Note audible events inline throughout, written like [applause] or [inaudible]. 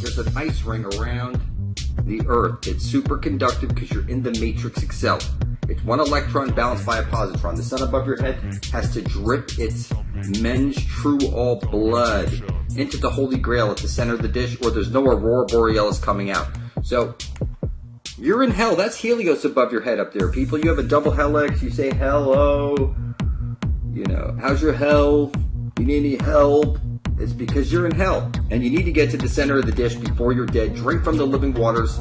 there's an ice ring around the Earth. It's superconductive because you're in the matrix itself. It's one electron balanced by a positron. The sun above your head has to drip its men's true all blood into the Holy Grail at the center of the dish, or there's no aurora borealis coming out. So you're in hell. That's Helios above your head up there, people. You have a double helix. You say hello. You know, how's your health? You need any help? It's because you're in hell and you need to get to the center of the dish before you're dead. Drink from the living waters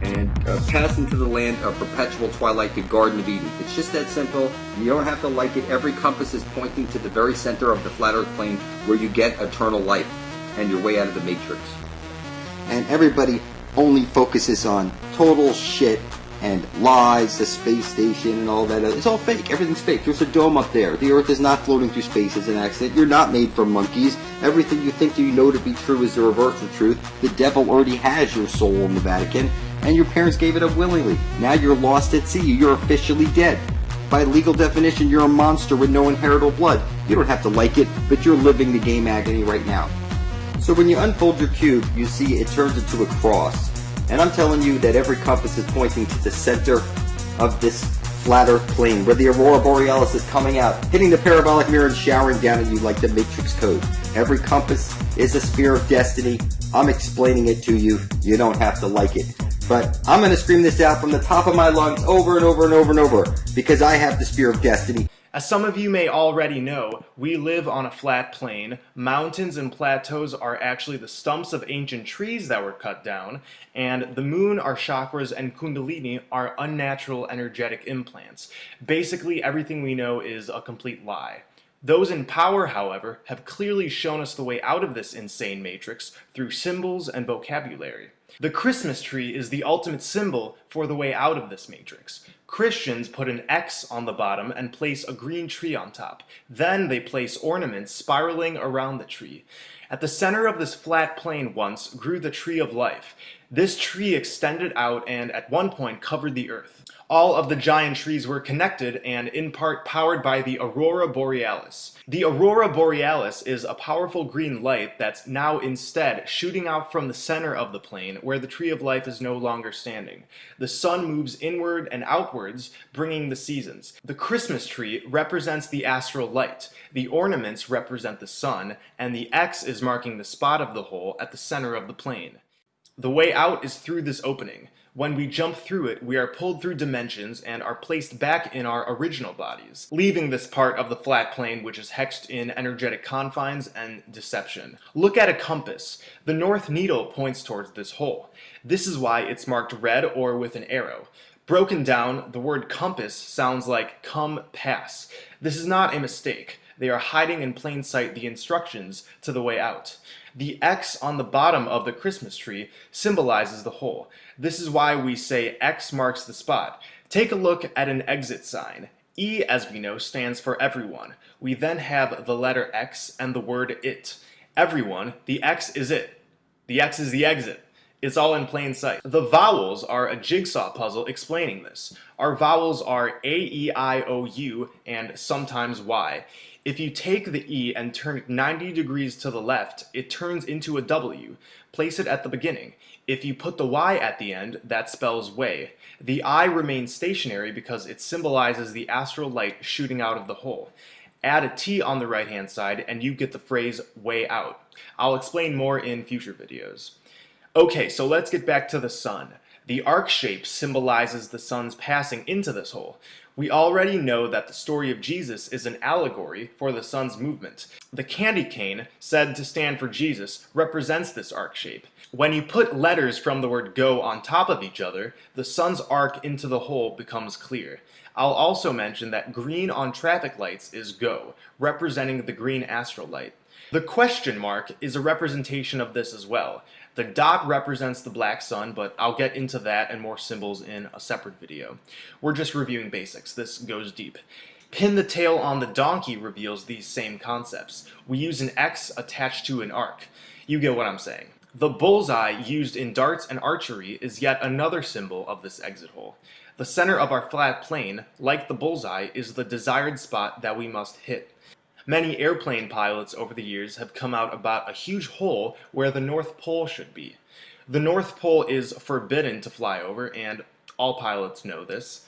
and uh, pass into the land of perpetual twilight, the Garden of Eden. It's just that simple. You don't have to like it. Every compass is pointing to the very center of the flat earth plane where you get eternal life and your way out of the matrix. And everybody only focuses on total shit and lies, the space station and all that. It's all fake. Everything's fake. There's a dome up there. The Earth is not floating through space as an accident. You're not made from monkeys. Everything you think you know to be true is the reverse of truth. The devil already has your soul in the Vatican, and your parents gave it up willingly. Now you're lost at sea. You're officially dead. By legal definition, you're a monster with no inheritable blood. You don't have to like it, but you're living the game agony right now. So when you unfold your cube, you see it turns into a cross. And I'm telling you that every compass is pointing to the center of this flat earth plane where the aurora borealis is coming out, hitting the parabolic mirror and showering down at you like the matrix code. Every compass is a spear of destiny. I'm explaining it to you. You don't have to like it. But I'm going to scream this out from the top of my lungs over and over and over and over because I have the spear of destiny. As some of you may already know, we live on a flat plane. Mountains and plateaus are actually the stumps of ancient trees that were cut down, and the moon, our chakras, and kundalini are unnatural energetic implants. Basically, everything we know is a complete lie. Those in power, however, have clearly shown us the way out of this insane matrix through symbols and vocabulary. The Christmas tree is the ultimate symbol for the way out of this matrix. Christians put an X on the bottom and place a green tree on top. Then they place ornaments spiraling around the tree. At the center of this flat plane once grew the tree of life. This tree extended out and at one point covered the earth. All of the giant trees were connected and in part powered by the Aurora Borealis. The Aurora Borealis is a powerful green light that's now instead shooting out from the center of the plane where the Tree of Life is no longer standing. The sun moves inward and outwards, bringing the seasons. The Christmas tree represents the astral light, the ornaments represent the sun, and the X is marking the spot of the hole at the center of the plane. The way out is through this opening. When we jump through it, we are pulled through dimensions and are placed back in our original bodies, leaving this part of the flat plane which is hexed in energetic confines and deception. Look at a compass. The north needle points towards this hole. This is why it's marked red or with an arrow. Broken down, the word compass sounds like come pass. This is not a mistake. They are hiding in plain sight the instructions to the way out. The X on the bottom of the Christmas tree symbolizes the hole. This is why we say X marks the spot. Take a look at an exit sign. E, as we know, stands for everyone. We then have the letter X and the word it. Everyone, the X is it. The X is the exit. It's all in plain sight. The vowels are a jigsaw puzzle explaining this. Our vowels are A, E, I, O, U, and sometimes Y. If you take the E and turn it 90 degrees to the left, it turns into a W. Place it at the beginning. If you put the Y at the end, that spells way. The I remains stationary because it symbolizes the astral light shooting out of the hole. Add a T on the right hand side and you get the phrase way out. I'll explain more in future videos. Okay, so let's get back to the sun. The arc shape symbolizes the sun's passing into this hole. We already know that the story of Jesus is an allegory for the sun's movement. The candy cane, said to stand for Jesus, represents this arc shape. When you put letters from the word go on top of each other, the sun's arc into the hole becomes clear. I'll also mention that green on traffic lights is go, representing the green astral light. The question mark is a representation of this as well. The dot represents the black sun, but I'll get into that and more symbols in a separate video. We're just reviewing basics. This goes deep. Pin the tail on the donkey reveals these same concepts. We use an X attached to an arc. You get what I'm saying. The bullseye used in darts and archery is yet another symbol of this exit hole. The center of our flat plane, like the bullseye, is the desired spot that we must hit. Many airplane pilots over the years have come out about a huge hole where the North Pole should be. The North Pole is forbidden to fly over, and all pilots know this.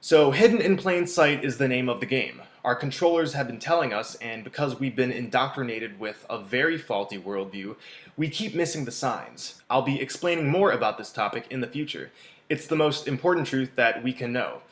So, hidden in plain sight is the name of the game. Our controllers have been telling us, and because we've been indoctrinated with a very faulty worldview, we keep missing the signs. I'll be explaining more about this topic in the future. It's the most important truth that we can know.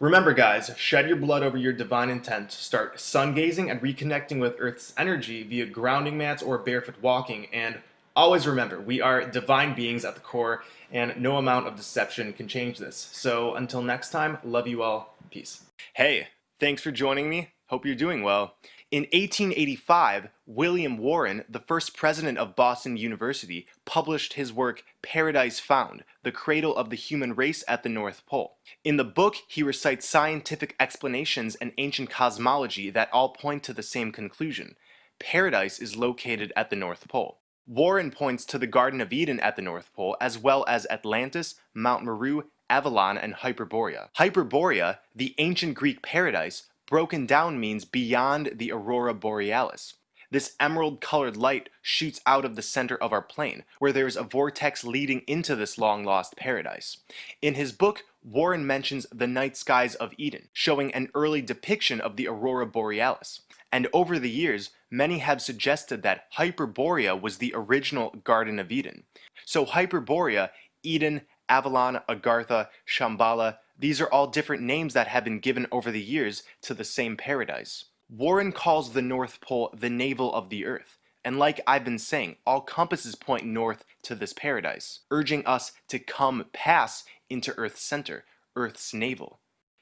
Remember guys, shed your blood over your divine intent, start sun gazing and reconnecting with Earth's energy via grounding mats or barefoot walking, and always remember, we are divine beings at the core, and no amount of deception can change this. So until next time, love you all, peace. Hey, Thanks for joining me. Hope you're doing well. In 1885, William Warren, the first president of Boston University, published his work Paradise Found, The Cradle of the Human Race at the North Pole. In the book, he recites scientific explanations and ancient cosmology that all point to the same conclusion. Paradise is located at the North Pole. Warren points to the Garden of Eden at the North Pole, as well as Atlantis, Mount Meru, Avalon, and Hyperborea. Hyperborea, the ancient Greek paradise, broken down means beyond the aurora borealis. This emerald-colored light shoots out of the center of our plane, where there is a vortex leading into this long-lost paradise. In his book, Warren mentions the night skies of Eden, showing an early depiction of the aurora borealis. And over the years, many have suggested that Hyperborea was the original Garden of Eden. So Hyperborea, Eden, Avalon, Agartha, Shambhala, these are all different names that have been given over the years to the same paradise. Warren calls the North Pole the navel of the earth, and like I've been saying, all compasses point north to this paradise, urging us to come pass into Earth's center, Earth's navel.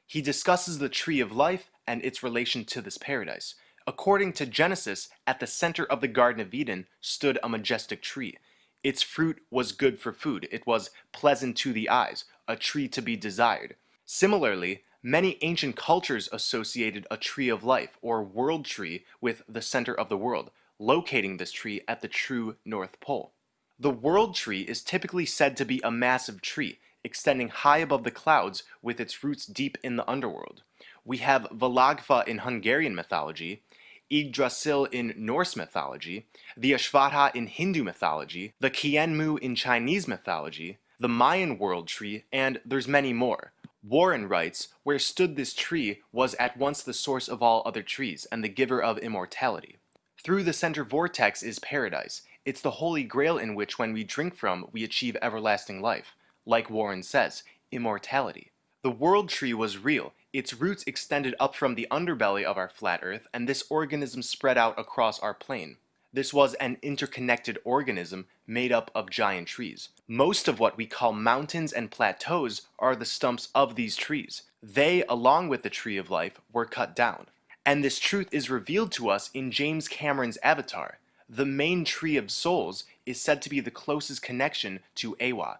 He discusses the tree of life and its relation to this paradise. According to Genesis, at the center of the Garden of Eden stood a majestic tree, its fruit was good for food. It was pleasant to the eyes, a tree to be desired. Similarly, many ancient cultures associated a tree of life, or world tree, with the center of the world, locating this tree at the true North Pole. The world tree is typically said to be a massive tree, extending high above the clouds with its roots deep in the underworld. We have Világfa in Hungarian mythology, Yggdrasil in Norse mythology, the Ashvatha in Hindu mythology, the Jianmu in Chinese mythology, the Mayan world tree, and there's many more. Warren writes, Where stood this tree was at once the source of all other trees, and the giver of immortality. Through the center vortex is paradise. It's the holy grail in which when we drink from, we achieve everlasting life. Like Warren says, immortality. The world tree was real, its roots extended up from the underbelly of our flat Earth, and this organism spread out across our plane. This was an interconnected organism made up of giant trees. Most of what we call mountains and plateaus are the stumps of these trees. They, along with the tree of life, were cut down. And this truth is revealed to us in James Cameron's Avatar. The main tree of souls is said to be the closest connection to Eywa.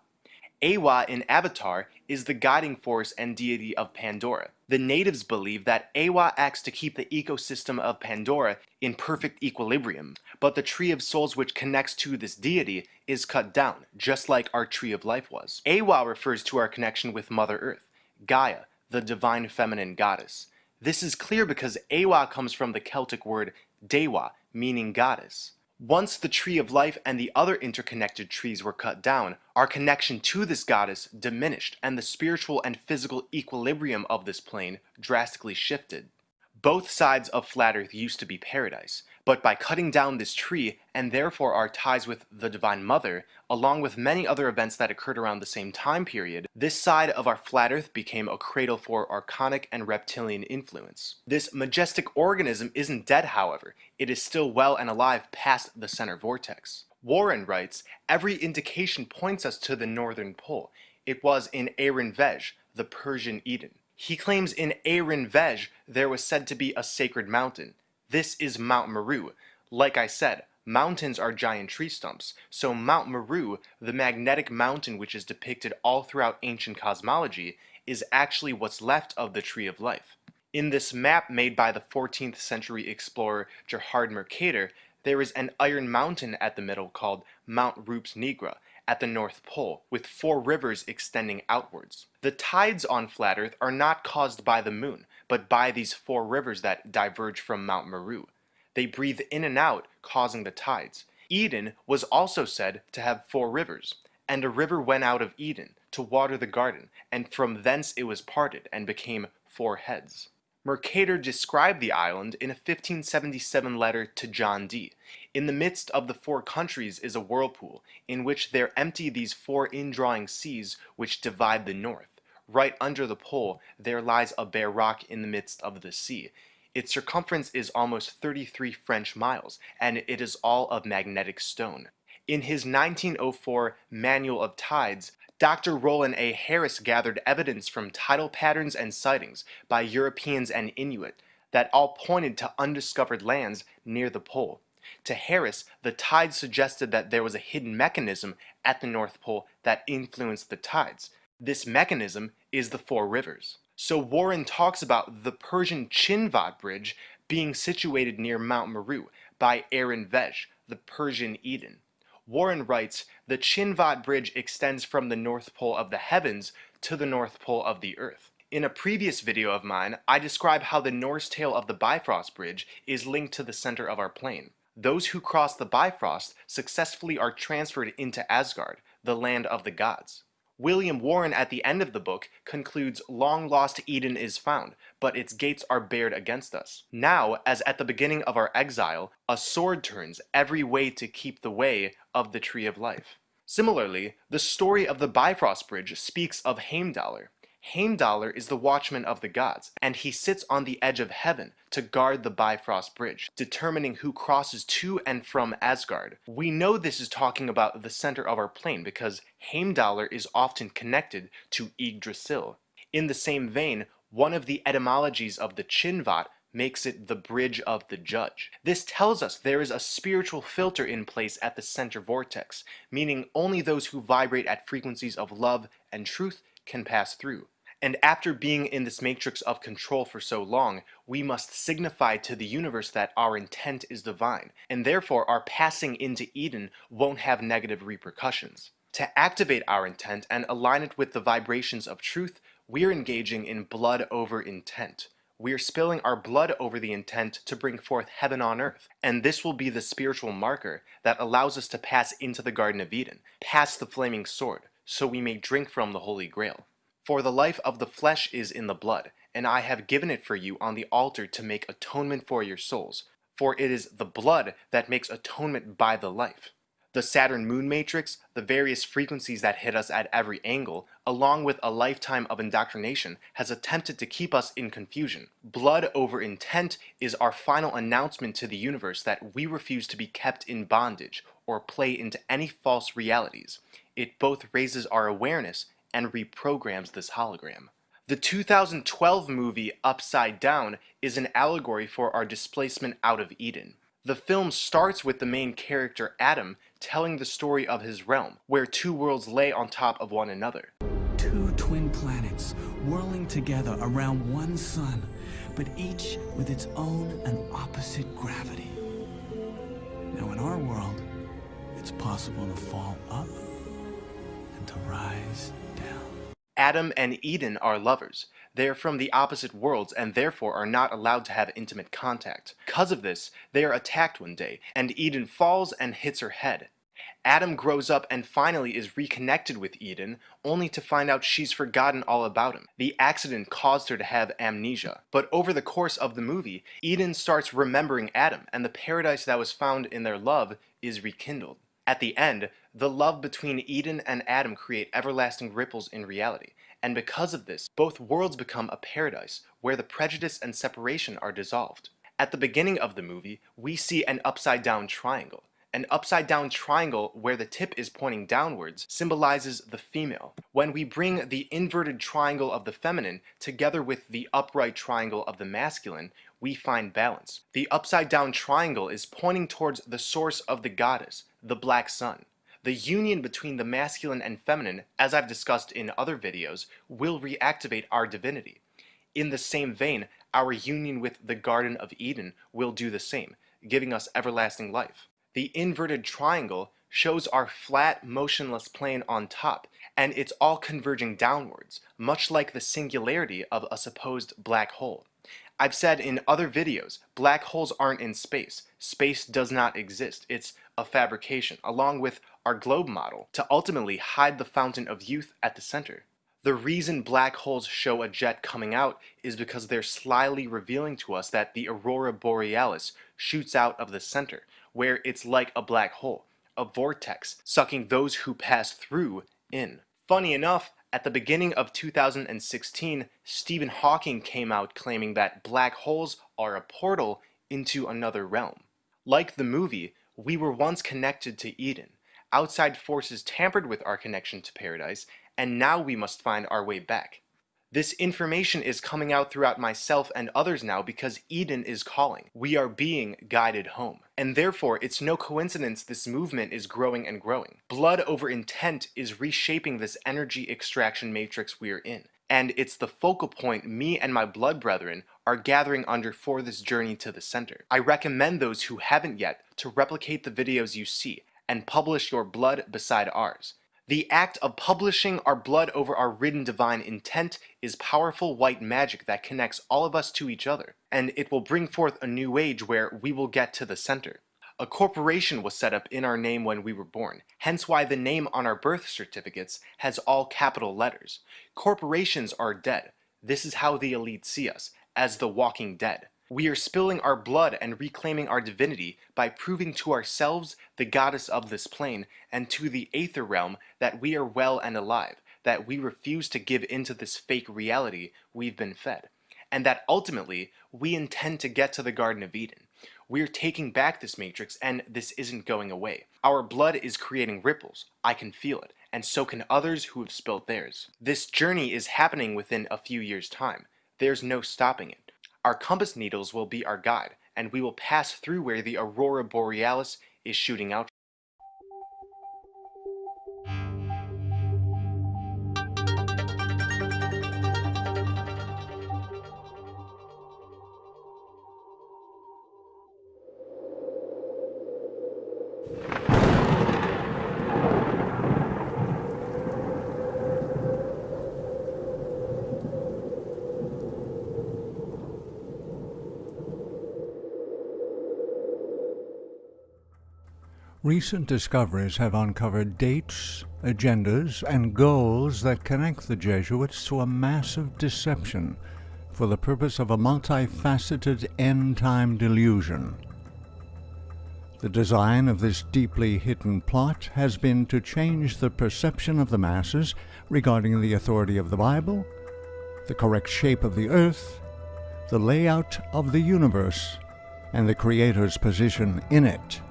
Eywa in Avatar is the guiding force and deity of Pandora. The natives believe that Eywa acts to keep the ecosystem of Pandora in perfect equilibrium, but the Tree of Souls which connects to this deity is cut down, just like our Tree of Life was. Eywa refers to our connection with Mother Earth, Gaia, the divine feminine goddess. This is clear because Eywa comes from the Celtic word Dewa, meaning goddess. Once the tree of life and the other interconnected trees were cut down, our connection to this goddess diminished and the spiritual and physical equilibrium of this plane drastically shifted. Both sides of flat earth used to be paradise, but by cutting down this tree, and therefore our ties with the Divine Mother, along with many other events that occurred around the same time period, this side of our flat earth became a cradle for archonic and reptilian influence. This majestic organism isn't dead however, it is still well and alive past the center vortex. Warren writes, every indication points us to the northern pole. It was in Aron Vej, the Persian Eden. He claims in Aron Vej there was said to be a sacred mountain. This is Mount Meru. Like I said, mountains are giant tree stumps, so Mount Meru, the magnetic mountain which is depicted all throughout ancient cosmology, is actually what's left of the Tree of Life. In this map made by the 14th century explorer Gerhard Mercator, there is an iron mountain at the middle called Mount Rupes Nigra at the North Pole, with four rivers extending outwards. The tides on flat Earth are not caused by the moon, but by these four rivers that diverge from Mount Meru. They breathe in and out, causing the tides. Eden was also said to have four rivers, and a river went out of Eden to water the garden, and from thence it was parted, and became four heads. Mercator described the island in a 1577 letter to John Dee. In the midst of the four countries is a whirlpool, in which there empty these four indrawing seas which divide the north. Right under the pole there lies a bare rock in the midst of the sea. Its circumference is almost 33 French miles, and it is all of magnetic stone. In his 1904 Manual of Tides, Dr. Rollin A. Harris gathered evidence from tidal patterns and sightings by Europeans and Inuit that all pointed to undiscovered lands near the pole. To Harris, the tides suggested that there was a hidden mechanism at the North Pole that influenced the tides. This mechanism is the Four Rivers. So Warren talks about the Persian Chinvat Bridge being situated near Mount Meru by Aaron Vej, the Persian Eden. Warren writes, the Chinvat Bridge extends from the North Pole of the heavens to the North Pole of the earth. In a previous video of mine, I describe how the Norse tale of the Bifrost Bridge is linked to the center of our plane. Those who cross the Bifrost successfully are transferred into Asgard, the land of the gods. William Warren at the end of the book concludes long lost Eden is found, but its gates are bared against us. Now, as at the beginning of our exile, a sword turns every way to keep the way of the tree of life. Similarly, the story of the Bifrost Bridge speaks of Heimdallr, Heimdallr is the watchman of the gods, and he sits on the edge of heaven to guard the Bifrost Bridge, determining who crosses to and from Asgard. We know this is talking about the center of our plane because Heimdallr is often connected to Yggdrasil. In the same vein, one of the etymologies of the Chinvat makes it the bridge of the judge. This tells us there is a spiritual filter in place at the center vortex, meaning only those who vibrate at frequencies of love and truth can pass through. And after being in this matrix of control for so long, we must signify to the universe that our intent is divine, and therefore our passing into Eden won't have negative repercussions. To activate our intent and align it with the vibrations of truth, we're engaging in blood over intent. We're spilling our blood over the intent to bring forth heaven on earth, and this will be the spiritual marker that allows us to pass into the Garden of Eden, past the flaming sword, so we may drink from the Holy Grail. For the life of the flesh is in the blood, and I have given it for you on the altar to make atonement for your souls, for it is the blood that makes atonement by the life. The Saturn moon matrix, the various frequencies that hit us at every angle, along with a lifetime of indoctrination, has attempted to keep us in confusion. Blood over intent is our final announcement to the universe that we refuse to be kept in bondage or play into any false realities. It both raises our awareness and reprograms this hologram. The 2012 movie Upside Down is an allegory for our displacement out of Eden. The film starts with the main character Adam telling the story of his realm, where two worlds lay on top of one another. Two twin planets whirling together around one sun, but each with its own and opposite gravity. Now in our world, it's possible to fall up to rise down. Adam and Eden are lovers. They are from the opposite worlds and therefore are not allowed to have intimate contact. Because of this, they are attacked one day, and Eden falls and hits her head. Adam grows up and finally is reconnected with Eden, only to find out she's forgotten all about him. The accident caused her to have amnesia. But over the course of the movie, Eden starts remembering Adam, and the paradise that was found in their love is rekindled. At the end, the love between Eden and Adam create everlasting ripples in reality, and because of this, both worlds become a paradise where the prejudice and separation are dissolved. At the beginning of the movie, we see an upside down triangle. An upside down triangle where the tip is pointing downwards symbolizes the female. When we bring the inverted triangle of the feminine together with the upright triangle of the masculine, we find balance. The upside down triangle is pointing towards the source of the goddess, the black sun. The union between the masculine and feminine, as I've discussed in other videos, will reactivate our divinity. In the same vein, our union with the Garden of Eden will do the same. giving us everlasting life. The inverted triangle shows our flat, motionless plane on top, and it's all converging downwards, much like the singularity of a supposed black hole. I've said in other videos, black holes aren't in space. Space does not exist. It's a fabrication, along with our globe model, to ultimately hide the fountain of youth at the center. The reason black holes show a jet coming out is because they're slyly revealing to us that the aurora borealis shoots out of the center, where it's like a black hole, a vortex, sucking those who pass through in. Funny enough, at the beginning of 2016, Stephen Hawking came out claiming that black holes are a portal into another realm. Like the movie, we were once connected to Eden. Outside forces tampered with our connection to paradise, and now we must find our way back. This information is coming out throughout myself and others now because Eden is calling. We are being guided home. And therefore, it's no coincidence this movement is growing and growing. Blood over intent is reshaping this energy extraction matrix we're in. And it's the focal point me and my blood brethren are gathering under for this journey to the center. I recommend those who haven't yet to replicate the videos you see and publish your blood beside ours. The act of publishing our blood over our ridden divine intent is powerful white magic that connects all of us to each other, and it will bring forth a new age where we will get to the center. A corporation was set up in our name when we were born, hence why the name on our birth certificates has all capital letters. Corporations are dead. This is how the elite see us, as the walking dead. We are spilling our blood and reclaiming our divinity by proving to ourselves, the goddess of this plane, and to the aether realm that we are well and alive, that we refuse to give into this fake reality we've been fed, and that ultimately we intend to get to the Garden of Eden. We're taking back this matrix and this isn't going away. Our blood is creating ripples. I can feel it, and so can others who have spilled theirs. This journey is happening within a few years' time. There's no stopping it. Our compass needles will be our guide, and we will pass through where the aurora borealis is shooting out Recent discoveries have uncovered dates, agendas, and goals that connect the Jesuits to a massive deception for the purpose of a multifaceted end-time delusion. The design of this deeply hidden plot has been to change the perception of the masses regarding the authority of the Bible, the correct shape of the earth, the layout of the universe, and the Creator's position in it.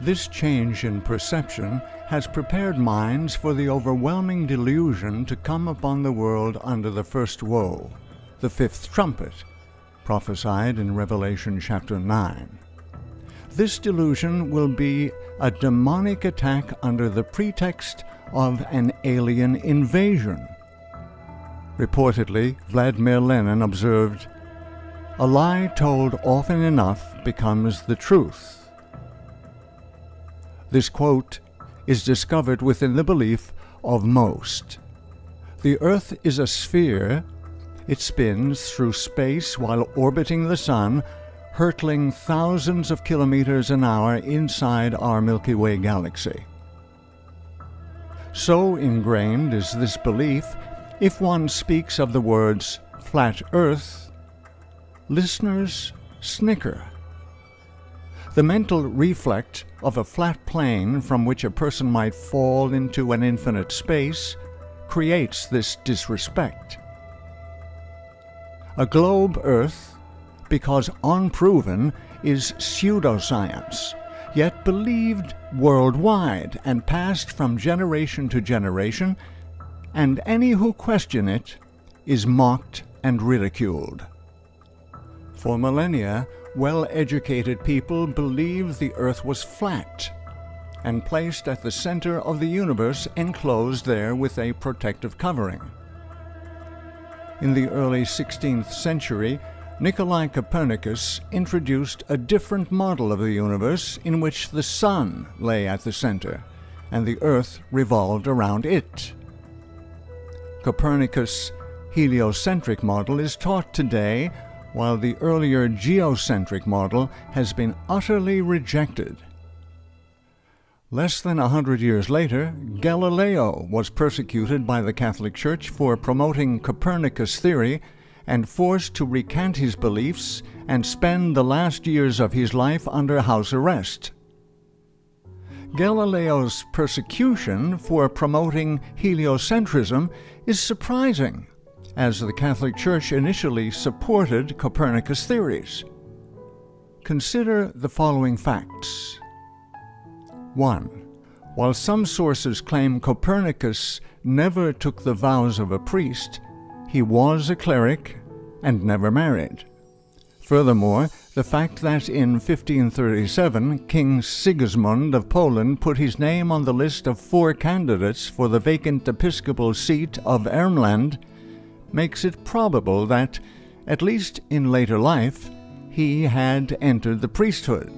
This change in perception has prepared minds for the overwhelming delusion to come upon the world under the first woe, the fifth trumpet, prophesied in Revelation chapter 9. This delusion will be a demonic attack under the pretext of an alien invasion. Reportedly, Vladimir Lenin observed, A lie told often enough becomes the truth. This quote is discovered within the belief of most. The Earth is a sphere. It spins through space while orbiting the Sun, hurtling thousands of kilometers an hour inside our Milky Way galaxy. So ingrained is this belief, if one speaks of the words flat Earth, listeners snicker. The mental reflect of a flat plane from which a person might fall into an infinite space creates this disrespect. A globe Earth, because unproven, is pseudoscience, yet believed worldwide and passed from generation to generation, and any who question it is mocked and ridiculed. For millennia, well-educated people believed the Earth was flat and placed at the center of the universe enclosed there with a protective covering. In the early 16th century, Nikolai Copernicus introduced a different model of the universe in which the Sun lay at the center and the Earth revolved around it. Copernicus' heliocentric model is taught today, while the earlier geocentric model has been utterly rejected. Less than a hundred years later, Galileo was persecuted by the Catholic Church for promoting Copernicus' theory and forced to recant his beliefs and spend the last years of his life under house arrest. Galileo's persecution for promoting heliocentrism is surprising, as the Catholic Church initially supported Copernicus' theories. Consider the following facts. 1. While some sources claim Copernicus never took the vows of a priest, he was a cleric and never married. Furthermore, the fact that in 1537 King Sigismund of Poland put his name on the list of four candidates for the vacant episcopal seat of Ermland makes it probable that, at least in later life, he had entered the priesthood.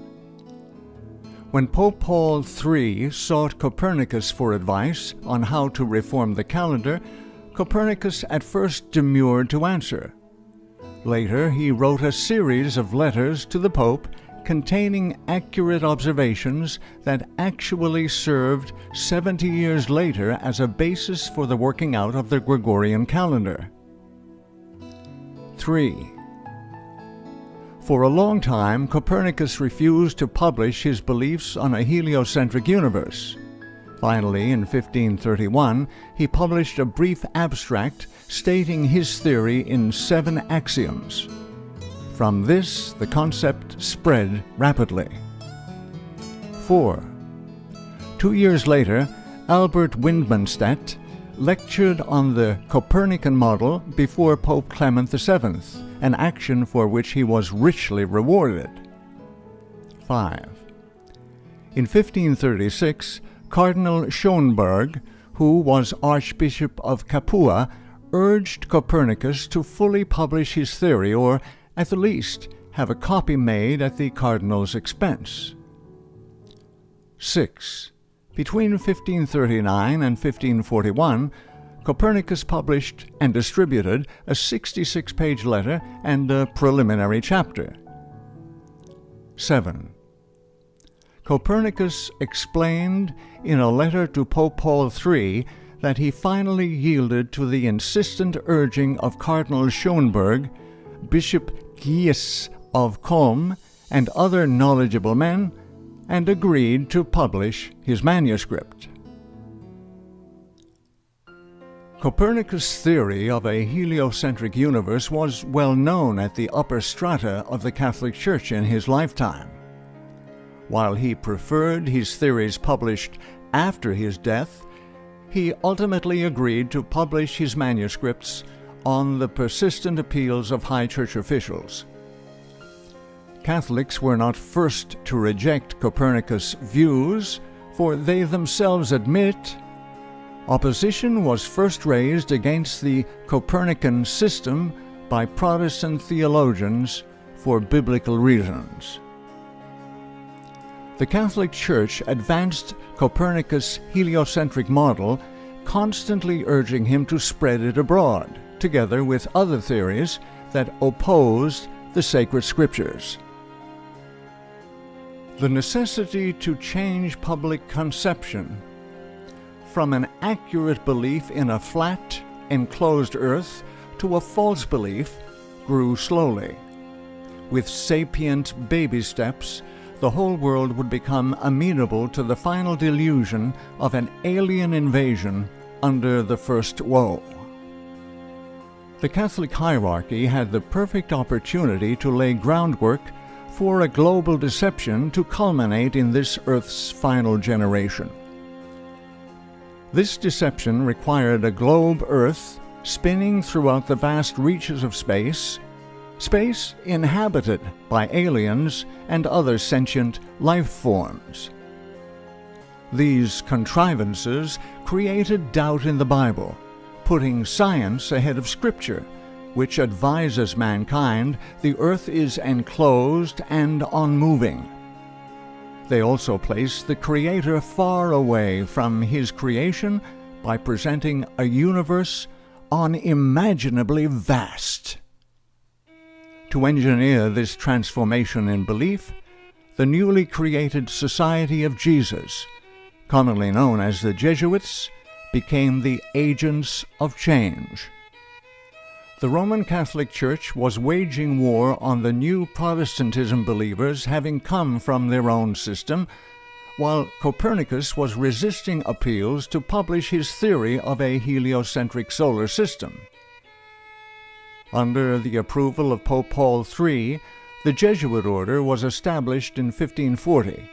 When Pope Paul III sought Copernicus for advice on how to reform the calendar, Copernicus at first demurred to answer. Later, he wrote a series of letters to the Pope containing accurate observations that actually served 70 years later as a basis for the working out of the Gregorian calendar. 3. For a long time, Copernicus refused to publish his beliefs on a heliocentric universe. Finally, in 1531, he published a brief abstract stating his theory in seven axioms. From this, the concept spread rapidly. 4. Two years later, Albert Widmanstetter lectured on the Copernican model before Pope Clement VII, an action for which he was richly rewarded. 5. In 1536, Cardinal Schönberg, who was Archbishop of Capua, urged Copernicus to fully publish his theory, or at the least have a copy made at the cardinal's expense. 6. Between 1539 and 1541, Copernicus published and distributed a 66 page letter and a preliminary chapter. 7. Copernicus explained in a letter to Pope Paul III that he finally yielded to the insistent urging of Cardinal Schönberg, Bishop Gies of Culm, and other knowledgeable men, and agreed to publish his manuscript. Copernicus' theory of a heliocentric universe was well known at the upper strata of the Catholic Church in his lifetime. While he preferred his theories published after his death, he ultimately agreed to publish his manuscripts on the persistent appeals of high church officials. Catholics were not first to reject Copernicus' views, for they themselves admit opposition was first raised against the Copernican system by Protestant theologians for biblical reasons. The Catholic Church advanced Copernicus' heliocentric model, constantly urging him to spread it abroad, together with other theories that opposed the sacred scriptures. The necessity to change public conception from an accurate belief in a flat, enclosed earth to a false belief grew slowly. With sapient baby steps, the whole world would become amenable to the final delusion of an alien invasion under the first woe. The Catholic hierarchy had the perfect opportunity to lay groundwork for a global deception to culminate in this Earth's final generation. This deception required a globe Earth spinning throughout the vast reaches of space space inhabited by aliens and other sentient life forms. These contrivances created doubt in the Bible, putting science ahead of Scripture which advises mankind the earth is enclosed and unmoving. They also place the Creator far away from His creation by presenting a universe unimaginably vast. To engineer this transformation in belief, the newly created Society of Jesus, commonly known as the Jesuits, became the agents of change. The Roman Catholic Church was waging war on the new Protestantism believers having come from their own system, while Copernicus was resisting appeals to publish his theory of a heliocentric solar system. Under the approval of Pope Paul III, the Jesuit order was established in 1540,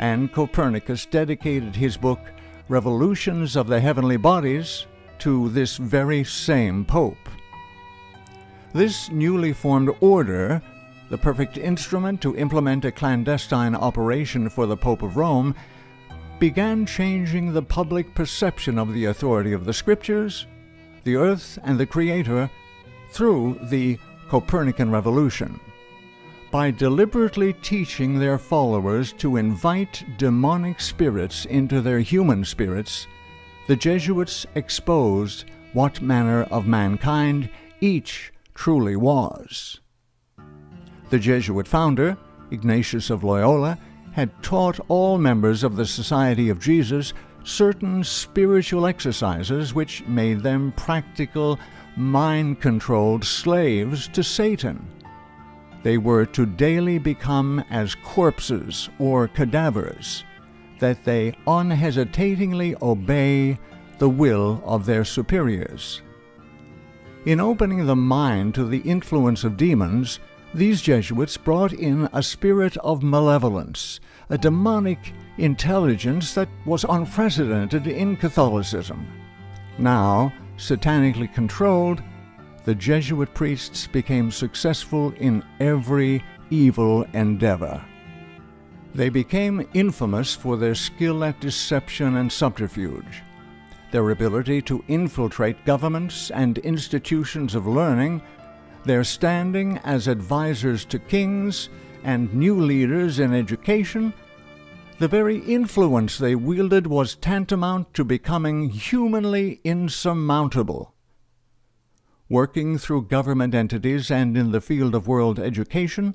and Copernicus dedicated his book Revolutions of the Heavenly Bodies to this very same Pope. This newly formed order, the perfect instrument to implement a clandestine operation for the Pope of Rome, began changing the public perception of the authority of the Scriptures, the earth, and the Creator through the Copernican Revolution. By deliberately teaching their followers to invite demonic spirits into their human spirits, the Jesuits exposed what manner of mankind each truly was. The Jesuit founder, Ignatius of Loyola, had taught all members of the Society of Jesus certain spiritual exercises which made them practical, mind controlled slaves to Satan. They were to daily become as corpses or cadavers, that they unhesitatingly obey the will of their superiors. In opening the mind to the influence of demons, these Jesuits brought in a spirit of malevolence, a demonic intelligence that was unprecedented in Catholicism. Now, satanically controlled, the Jesuit priests became successful in every evil endeavor. They became infamous for their skill at deception and subterfuge their ability to infiltrate governments and institutions of learning, their standing as advisers to kings and new leaders in education, the very influence they wielded was tantamount to becoming humanly insurmountable. Working through government entities and in the field of world education,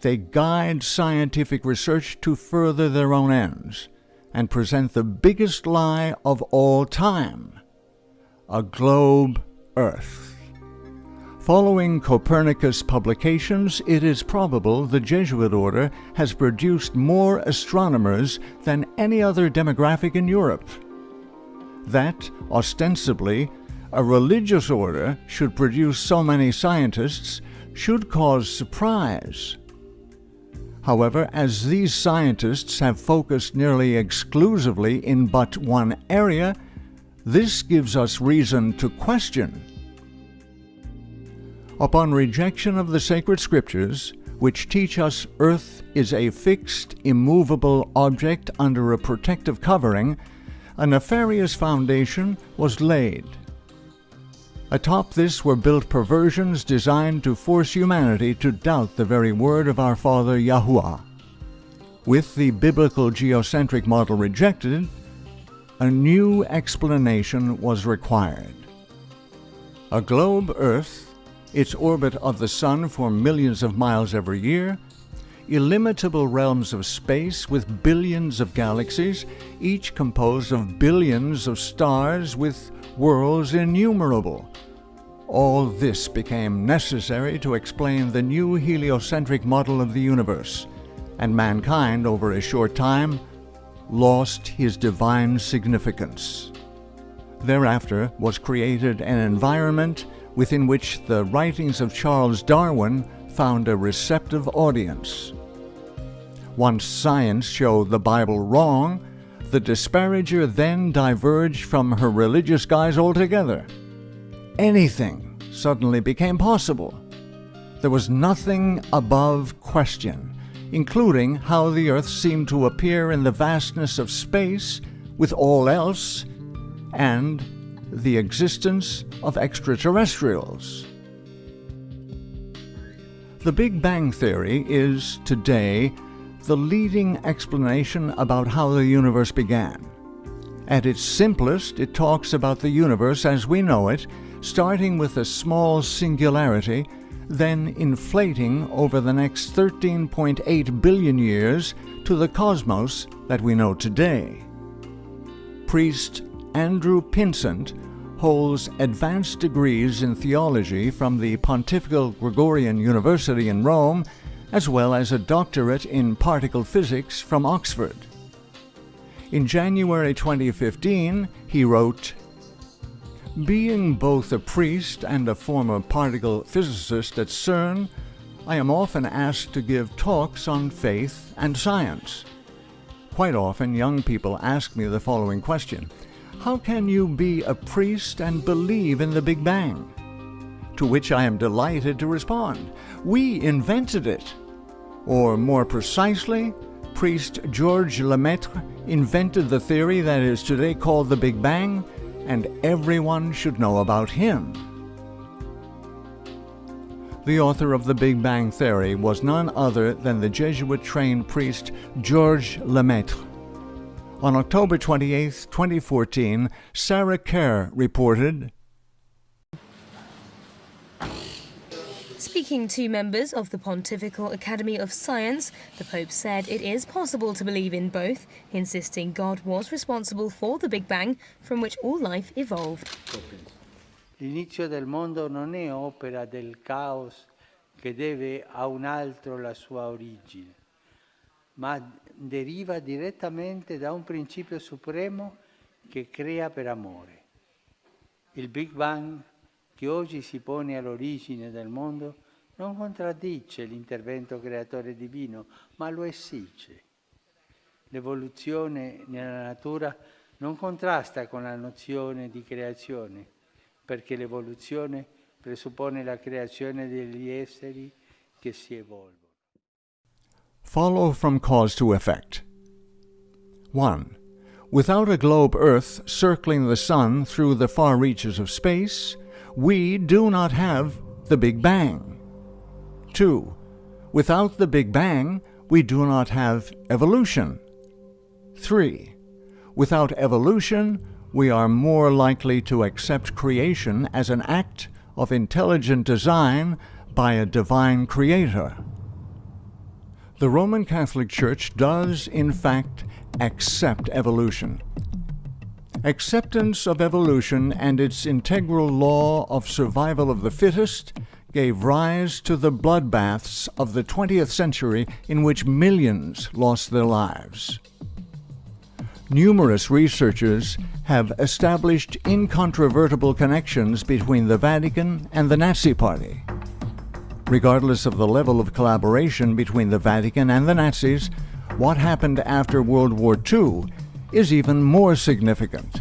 they guide scientific research to further their own ends and present the biggest lie of all time a globe Earth. Following Copernicus' publications, it is probable the Jesuit order has produced more astronomers than any other demographic in Europe. That, ostensibly, a religious order should produce so many scientists should cause surprise. However, as these scientists have focused nearly exclusively in but one area, this gives us reason to question. Upon rejection of the sacred scriptures, which teach us earth is a fixed, immovable object under a protective covering, a nefarious foundation was laid. Atop this were built perversions designed to force humanity to doubt the very word of our Father Yahuwah. With the biblical geocentric model rejected, a new explanation was required. A globe Earth, its orbit of the Sun for millions of miles every year, illimitable realms of space with billions of galaxies, each composed of billions of stars with worlds innumerable. All this became necessary to explain the new heliocentric model of the universe, and mankind, over a short time, lost his divine significance. Thereafter was created an environment within which the writings of Charles Darwin found a receptive audience. Once science showed the Bible wrong, the disparager then diverged from her religious guise altogether. Anything suddenly became possible. There was nothing above question, including how the Earth seemed to appear in the vastness of space with all else, and the existence of extraterrestrials. The Big Bang Theory is, today, the leading explanation about how the universe began. At its simplest, it talks about the universe as we know it, starting with a small singularity, then inflating over the next 13.8 billion years to the cosmos that we know today. Priest Andrew Pinsent holds advanced degrees in theology from the Pontifical Gregorian University in Rome, as well as a doctorate in particle physics from Oxford. In January 2015, he wrote, Being both a priest and a former particle physicist at CERN, I am often asked to give talks on faith and science. Quite often, young people ask me the following question How can you be a priest and believe in the Big Bang? To which I am delighted to respond We invented it. Or more precisely, priest Georges Lemaitre invented the theory that is today called the Big Bang, and everyone should know about him. The author of the Big Bang Theory was none other than the Jesuit trained priest Georges Lemaitre. On October 28, 2014, Sarah Kerr reported Speaking to members of the Pontifical Academy of Science, the Pope said it is possible to believe in both, insisting God was responsible for the Big Bang from which all life evolved. L'inizio del mondo non è opera del caos che deve a un altro la sua origine, ma deriva direttamente da un principio supremo che crea per amore. Il Big Bang che oggi si pone all'origine del mondo non contraddice l'intervento creatore divino, ma lo esige. L'evoluzione nella natura non contrasta con la nozione di creazione, perché l'evoluzione presuppone la creazione degli esseri che si evolvono. Follow from cause to effect. 1. Without a globe Earth circling the Sun through the far reaches of space, we do not have the Big Bang. 2. Without the Big Bang, we do not have evolution. 3. Without evolution, we are more likely to accept creation as an act of intelligent design by a divine creator. The Roman Catholic Church does, in fact, accept evolution. Acceptance of evolution and its integral law of survival of the fittest gave rise to the bloodbaths of the 20th century in which millions lost their lives. Numerous researchers have established incontrovertible connections between the Vatican and the Nazi Party. Regardless of the level of collaboration between the Vatican and the Nazis, what happened after World War II is even more significant.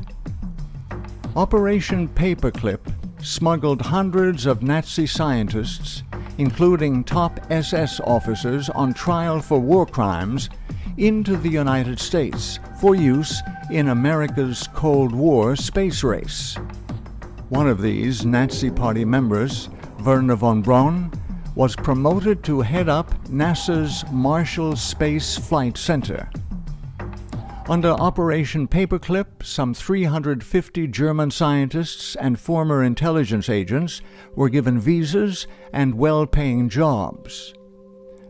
Operation Paperclip smuggled hundreds of Nazi scientists, including top SS officers on trial for war crimes, into the United States for use in America's Cold War space race. One of these Nazi Party members, Wernher von Braun, was promoted to head up NASA's Marshall Space Flight Center. Under Operation Paperclip, some 350 German scientists and former intelligence agents were given visas and well paying jobs.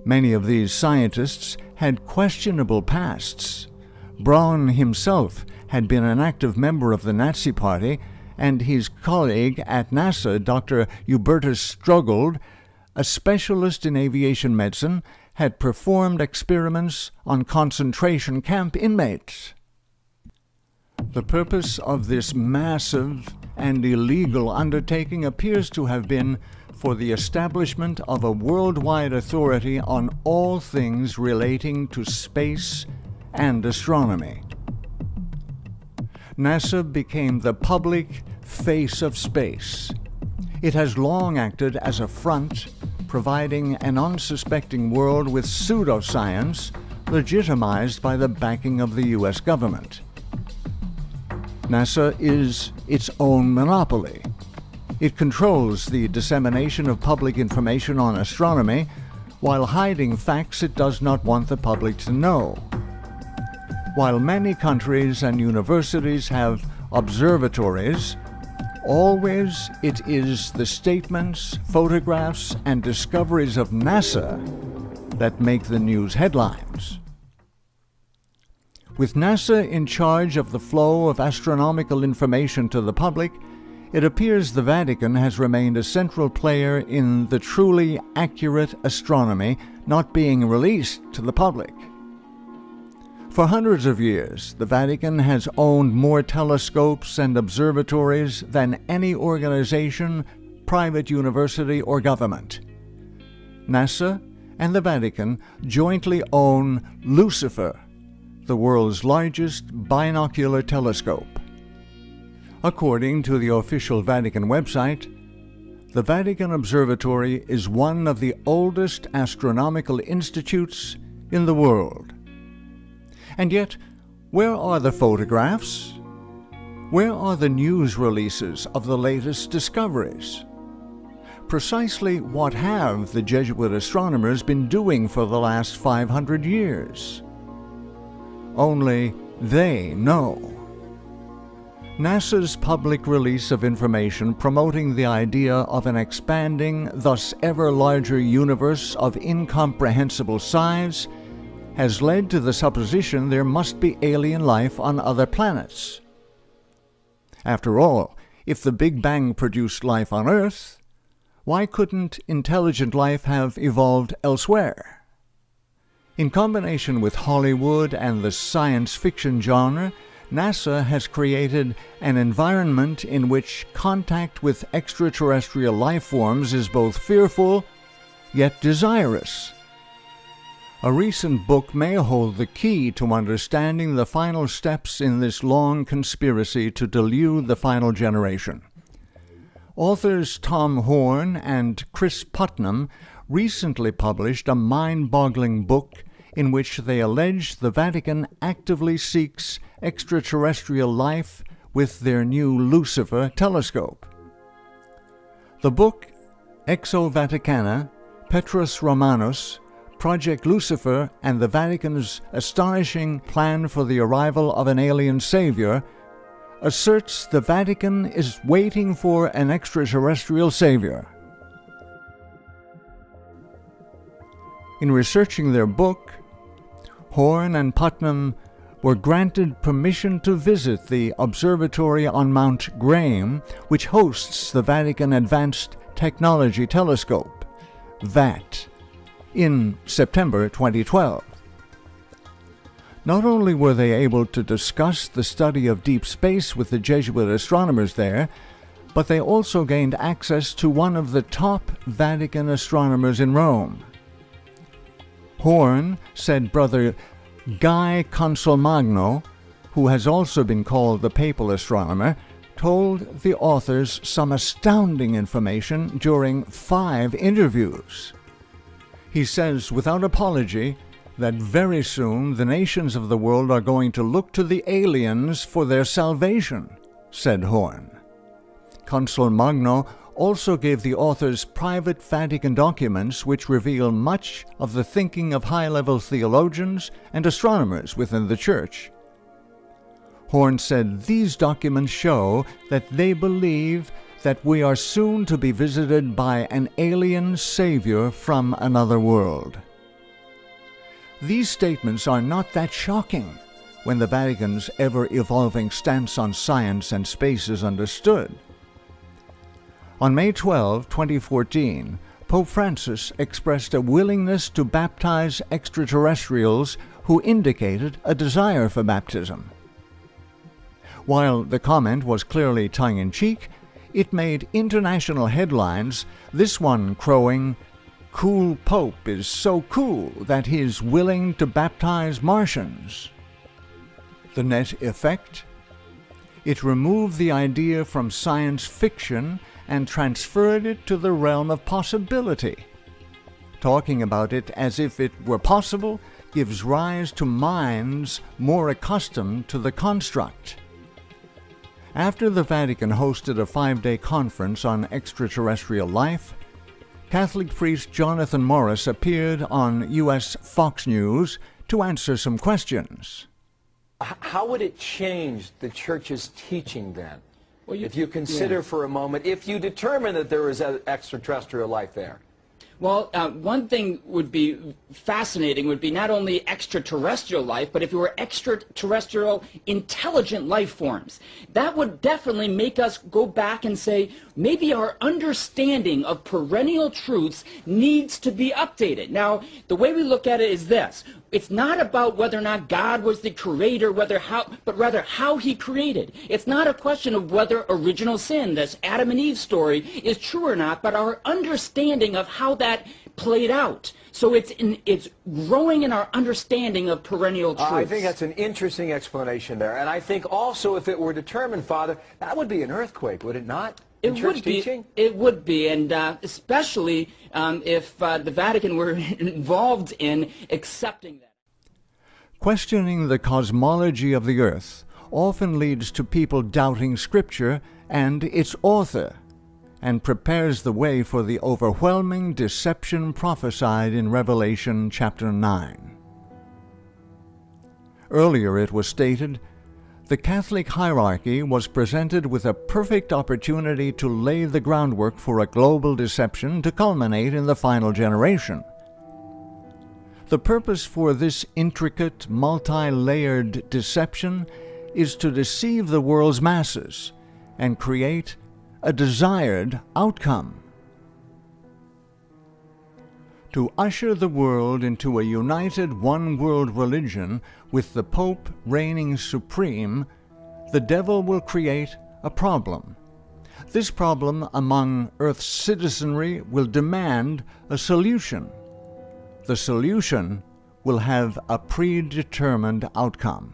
Many of these scientists had questionable pasts. Braun himself had been an active member of the Nazi Party, and his colleague at NASA, Dr. Hubertus Strughold, a specialist in aviation medicine, had performed experiments on concentration camp inmates. The purpose of this massive and illegal undertaking appears to have been for the establishment of a worldwide authority on all things relating to space and astronomy. NASA became the public face of space. It has long acted as a front providing an unsuspecting world with pseudoscience legitimized by the backing of the U.S. government. NASA is its own monopoly. It controls the dissemination of public information on astronomy while hiding facts it does not want the public to know. While many countries and universities have observatories, always it is the statements, photographs, and discoveries of NASA that make the news headlines. With NASA in charge of the flow of astronomical information to the public, it appears the Vatican has remained a central player in the truly accurate astronomy not being released to the public. For hundreds of years, the Vatican has owned more telescopes and observatories than any organization, private university, or government. NASA and the Vatican jointly own Lucifer, the world's largest binocular telescope. According to the official Vatican website, the Vatican Observatory is one of the oldest astronomical institutes in the world. And yet, where are the photographs? Where are the news releases of the latest discoveries? Precisely what have the Jesuit astronomers been doing for the last 500 years? Only they know. NASA's public release of information promoting the idea of an expanding, thus ever larger universe of incomprehensible size has led to the supposition there must be alien life on other planets. After all, if the Big Bang produced life on Earth, why couldn't intelligent life have evolved elsewhere? In combination with Hollywood and the science fiction genre, NASA has created an environment in which contact with extraterrestrial life forms is both fearful yet desirous. A recent book may hold the key to understanding the final steps in this long conspiracy to delude the final generation. Authors Tom Horn and Cris Putnam recently published a mind boggling book in which they allege the Vatican actively seeks extraterrestrial life with their new Lucifer telescope. The book Exo Vaticana, Petrus Romanus, Project Lucifer, and the Vatican's astonishing plan for the arrival of an alien savior asserts the Vatican is waiting for an extraterrestrial savior. In researching their book, Horn and Putnam were granted permission to visit the observatory on Mount Graham, which hosts the Vatican Advanced Technology Telescope, VAT, in September 2012. Not only were they able to discuss the study of deep space with the Jesuit astronomers there, but they also gained access to one of the top Vatican astronomers in Rome. Horn said Brother Guy Consolmagno, who has also been called the papal astronomer, told the authors some astounding information during five interviews. He says without apology that very soon the nations of the world are going to look to the aliens for their salvation, said Horn. Consolmagno also gave the authors private Vatican documents which reveal much of the thinking of high level theologians and astronomers within the Church. Horn said these documents show that they believe that we are soon to be visited by an alien Savior from another world. These statements are not that shocking when the Vatican's ever evolving stance on science and space is understood. On May 12, 2014, Pope Francis expressed a willingness to baptize extraterrestrials who indicated a desire for baptism. While the comment was clearly tongue in cheek, it made international headlines, this one crowing, Cool Pope is so cool that he's willing to baptize Martians. The net effect? It removed the idea from science fiction and transferred it to the realm of possibility. Talking about it as if it were possible gives rise to minds more accustomed to the construct. After the Vatican hosted a five day conference on extraterrestrial life, Catholic priest Jonathan Morris appeared on U.S. Fox News to answer some questions. How would it change the church's teaching then? Well, you- if you consider yeah. for a moment, if you determine that there is a- extraterrestrial life there. Well, uh, one thing would be fascinating would be not only extraterrestrial life, but if it were extraterrestrial intelligent life forms. That would definitely make us go back and say, maybe our understanding of perennial truths needs to be updated. Now, the way we look at it is this. It's not about whether or not God was the creator, whether how, but rather how he created. It's not a question of whether original sin, this Adam and Eve story, is true or not, but our understanding of how that played out. So it's in, it's growing in our understanding of perennial truths. Uh, I think that's an interesting explanation there. And I think also if it were determined, Father, that would be an earthquake, would it not? In It church would be. teaching? It would be, and uh, especially um, if uh, the Vatican were [laughs] involved in accepting that. Questioning the cosmology of the earth often leads to people doubting Scripture and its author, and prepares the way for the overwhelming deception prophesied in Revelation chapter 9. Earlier it was stated the Catholic hierarchy was presented with a perfect opportunity to lay the groundwork for a global deception to culminate in the final generation. The purpose for this intricate, multi layered deception is to deceive the world's masses and create a desired outcome. To usher the world into a united one world religion with the Pope reigning supreme, the devil will create a problem. This problem among Earth's citizenry will demand a solution. The solution will have a predetermined outcome.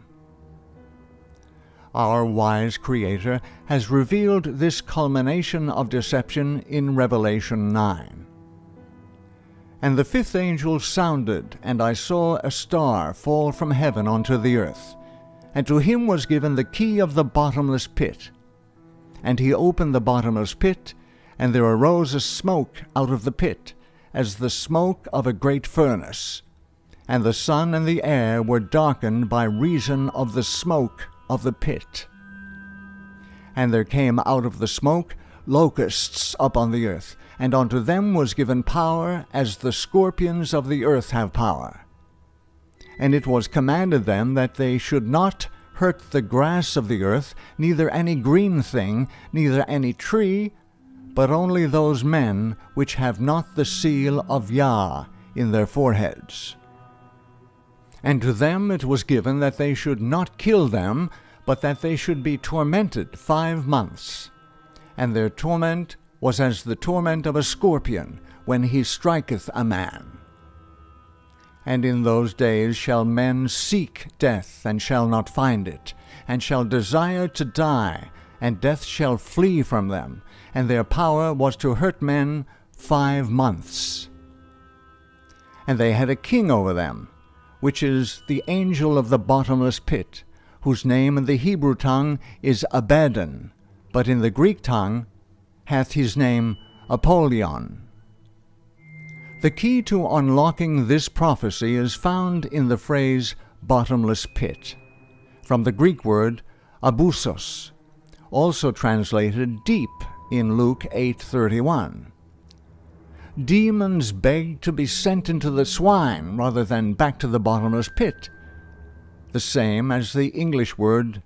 Our wise Creator has revealed this culmination of deception in Revelation 9. And the fifth angel sounded, and I saw a star fall from heaven onto the earth. And to him was given the key of the bottomless pit. And he opened the bottomless pit, and there arose a smoke out of the pit, as the smoke of a great furnace. And the sun and the air were darkened by reason of the smoke of the pit. And there came out of the smoke locusts upon the earth, and unto them was given power as the scorpions of the earth have power. And it was commanded them that they should not hurt the grass of the earth, neither any green thing, neither any tree, but only those men which have not the seal of Yah in their foreheads. And to them it was given that they should not kill them, but that they should be tormented five months. And their torment was as the torment of a scorpion when he striketh a man. And in those days shall men seek death, and shall not find it, and shall desire to die, and death shall flee from them, and their power was to hurt men five months. And they had a king over them, which is the angel of the bottomless pit, whose name in the Hebrew tongue is Abaddon, but in the Greek tongue hath his name Apollyon. The key to unlocking this prophecy is found in the phrase bottomless pit, from the Greek word abusos, also translated deep in Luke 8:31. Demons beg to be sent into the swine rather than back to the bottomless pit, the same as the English word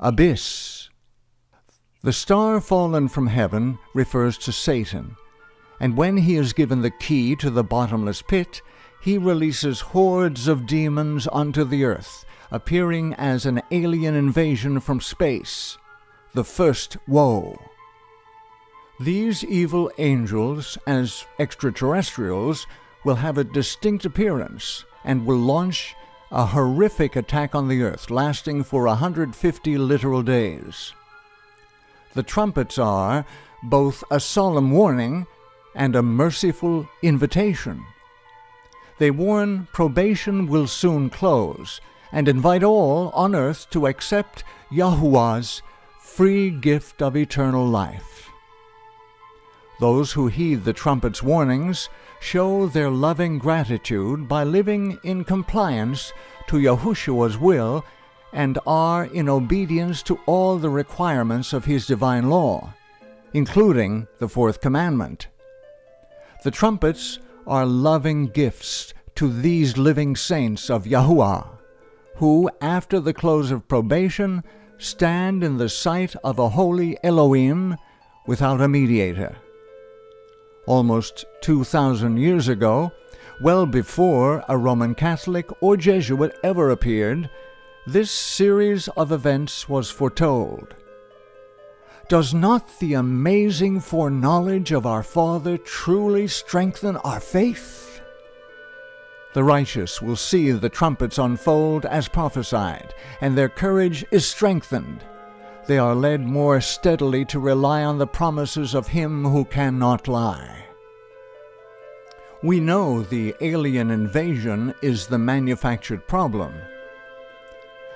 abyss. The star fallen from heaven refers to Satan, and when he is given the key to the bottomless pit, he releases hordes of demons onto the earth, appearing as an alien invasion from space, the first woe. These evil angels, as extraterrestrials, will have a distinct appearance and will launch a horrific attack on the earth lasting for 150 literal days. The trumpets are both a solemn warning and a merciful invitation. They warn probation will soon close and invite all on earth to accept Yahuwah's free gift of eternal life. Those who heed the trumpet's warnings show their loving gratitude by living in compliance to Yahushua's will and are in obedience to all the requirements of his divine law, including the fourth commandment. The trumpets are loving gifts to these living saints of Yahuwah, who, after the close of probation, stand in the sight of a holy Elohim without a mediator. Almost 2,000 years ago, well before a Roman Catholic or Jesuit ever appeared, this series of events was foretold. Does not the amazing foreknowledge of our Father truly strengthen our faith? The righteous will see the trumpets unfold as prophesied, and their courage is strengthened. They are led more steadily to rely on the promises of Him who cannot lie. We know the alien invasion is the manufactured problem.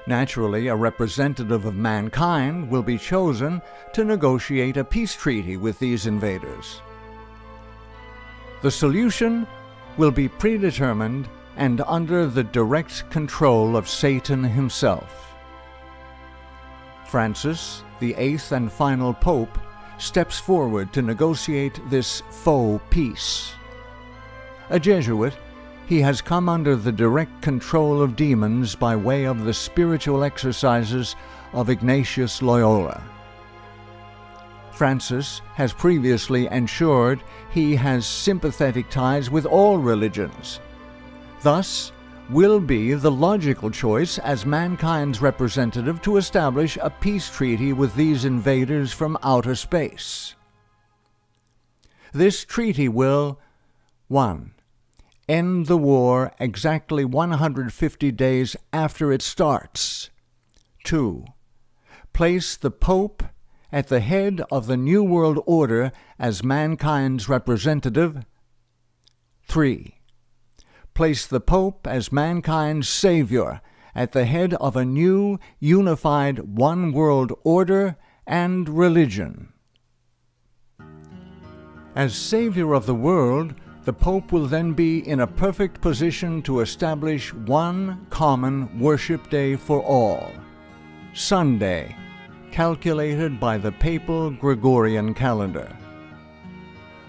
Naturally, a representative of mankind will be chosen to negotiate a peace treaty with these invaders. The solution will be predetermined and under the direct control of Satan himself. Francis, the eighth and final pope, steps forward to negotiate this faux peace. A Jesuit, he has come under the direct control of demons by way of the spiritual exercises of Ignatius Loyola. Francis has previously ensured he has sympathetic ties with all religions. Thus, will be the logical choice as mankind's representative to establish a peace treaty with these invaders from outer space. This treaty will 1 end the war exactly 150 days after it starts. 2. Place the Pope at the head of the New World Order as mankind's representative. 3. Place the Pope as mankind's savior at the head of a new, unified one world order and religion. As savior of the world, the Pope will then be in a perfect position to establish one common worship day for all Sunday, calculated by the papal Gregorian calendar.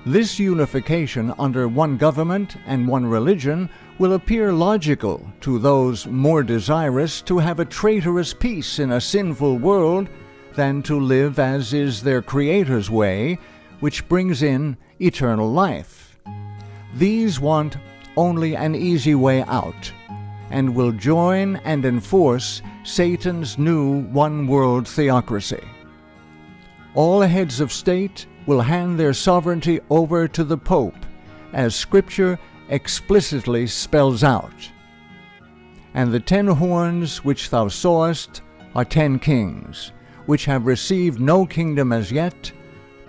This unification under one government and one religion will appear logical to those more desirous to have a traitorous peace in a sinful world than to live as is their Creator's way, which brings in eternal life. These want only an easy way out and will join and enforce Satan's new one world theocracy. All heads of state will hand their sovereignty over to the Pope, as Scripture explicitly spells out. And the ten horns which thou sawest are ten kings, which have received no kingdom as yet,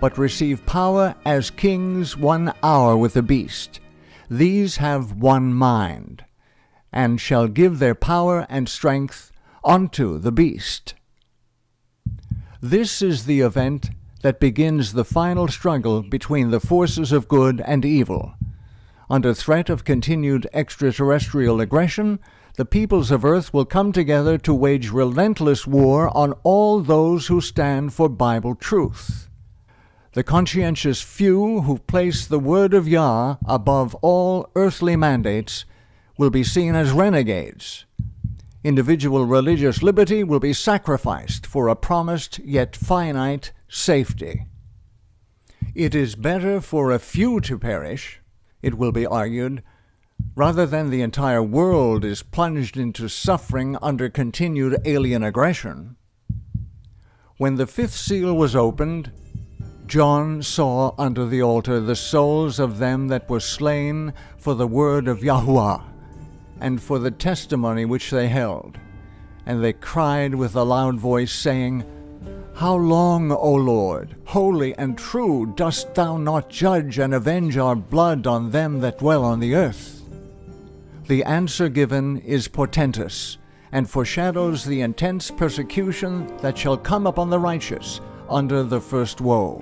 but receive power as kings one hour with the beast. These have one mind, and shall give their power and strength unto the beast. This is the event that begins the final struggle between the forces of good and evil. Under threat of continued extraterrestrial aggression, the peoples of Earth will come together to wage relentless war on all those who stand for Bible truth the conscientious few who place the word of Yah above all earthly mandates will be seen as renegades. Individual religious liberty will be sacrificed for a promised yet finite safety. It is better for a few to perish, it will be argued, rather than the entire world is plunged into suffering under continued alien aggression. When the fifth seal was opened, John saw under the altar the souls of them that were slain for the word of Yahuwah, and for the testimony which they held. And they cried with a loud voice, saying, How long, O Lord, holy and true, dost thou not judge and avenge our blood on them that dwell on the earth? The answer given is portentous, and foreshadows the intense persecution that shall come upon the righteous under the first woe.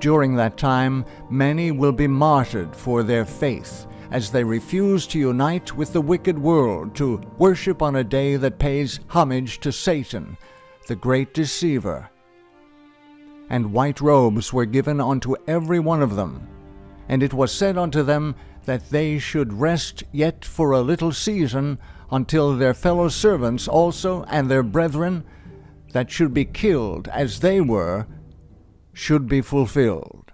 During that time, many will be martyred for their faith as they refuse to unite with the wicked world to worship on a day that pays homage to Satan, the great deceiver. And white robes were given unto every one of them. And it was said unto them that they should rest yet for a little season until their fellow servants also and their brethren that should be killed as they were should be fulfilled.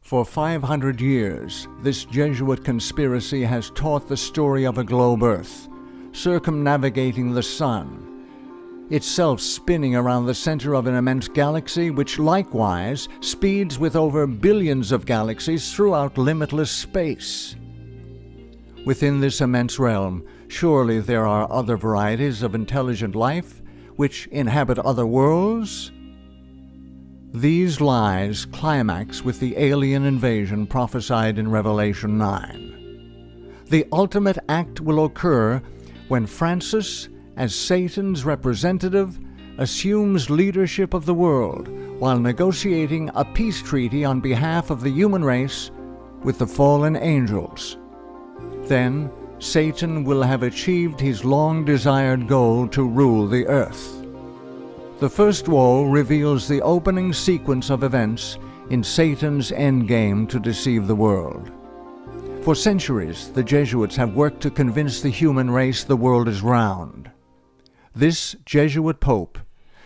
For 500 years, this Jesuit conspiracy has taught the story of a globe Earth, circumnavigating the Sun, itself spinning around the center of an immense galaxy which likewise speeds with over billions of galaxies throughout limitless space. Within this immense realm, surely there are other varieties of intelligent life which inhabit other worlds? These lies climax with the alien invasion prophesied in Revelation 9. The ultimate act will occur when Francis, as Satan's representative, assumes leadership of the world while negotiating a peace treaty on behalf of the human race with the fallen angels. Then, Satan will have achieved his long desired goal to rule the earth. The first wall reveals the opening sequence of events in Satan's endgame to deceive the world. For centuries, the Jesuits have worked to convince the human race the world is round. This Jesuit Pope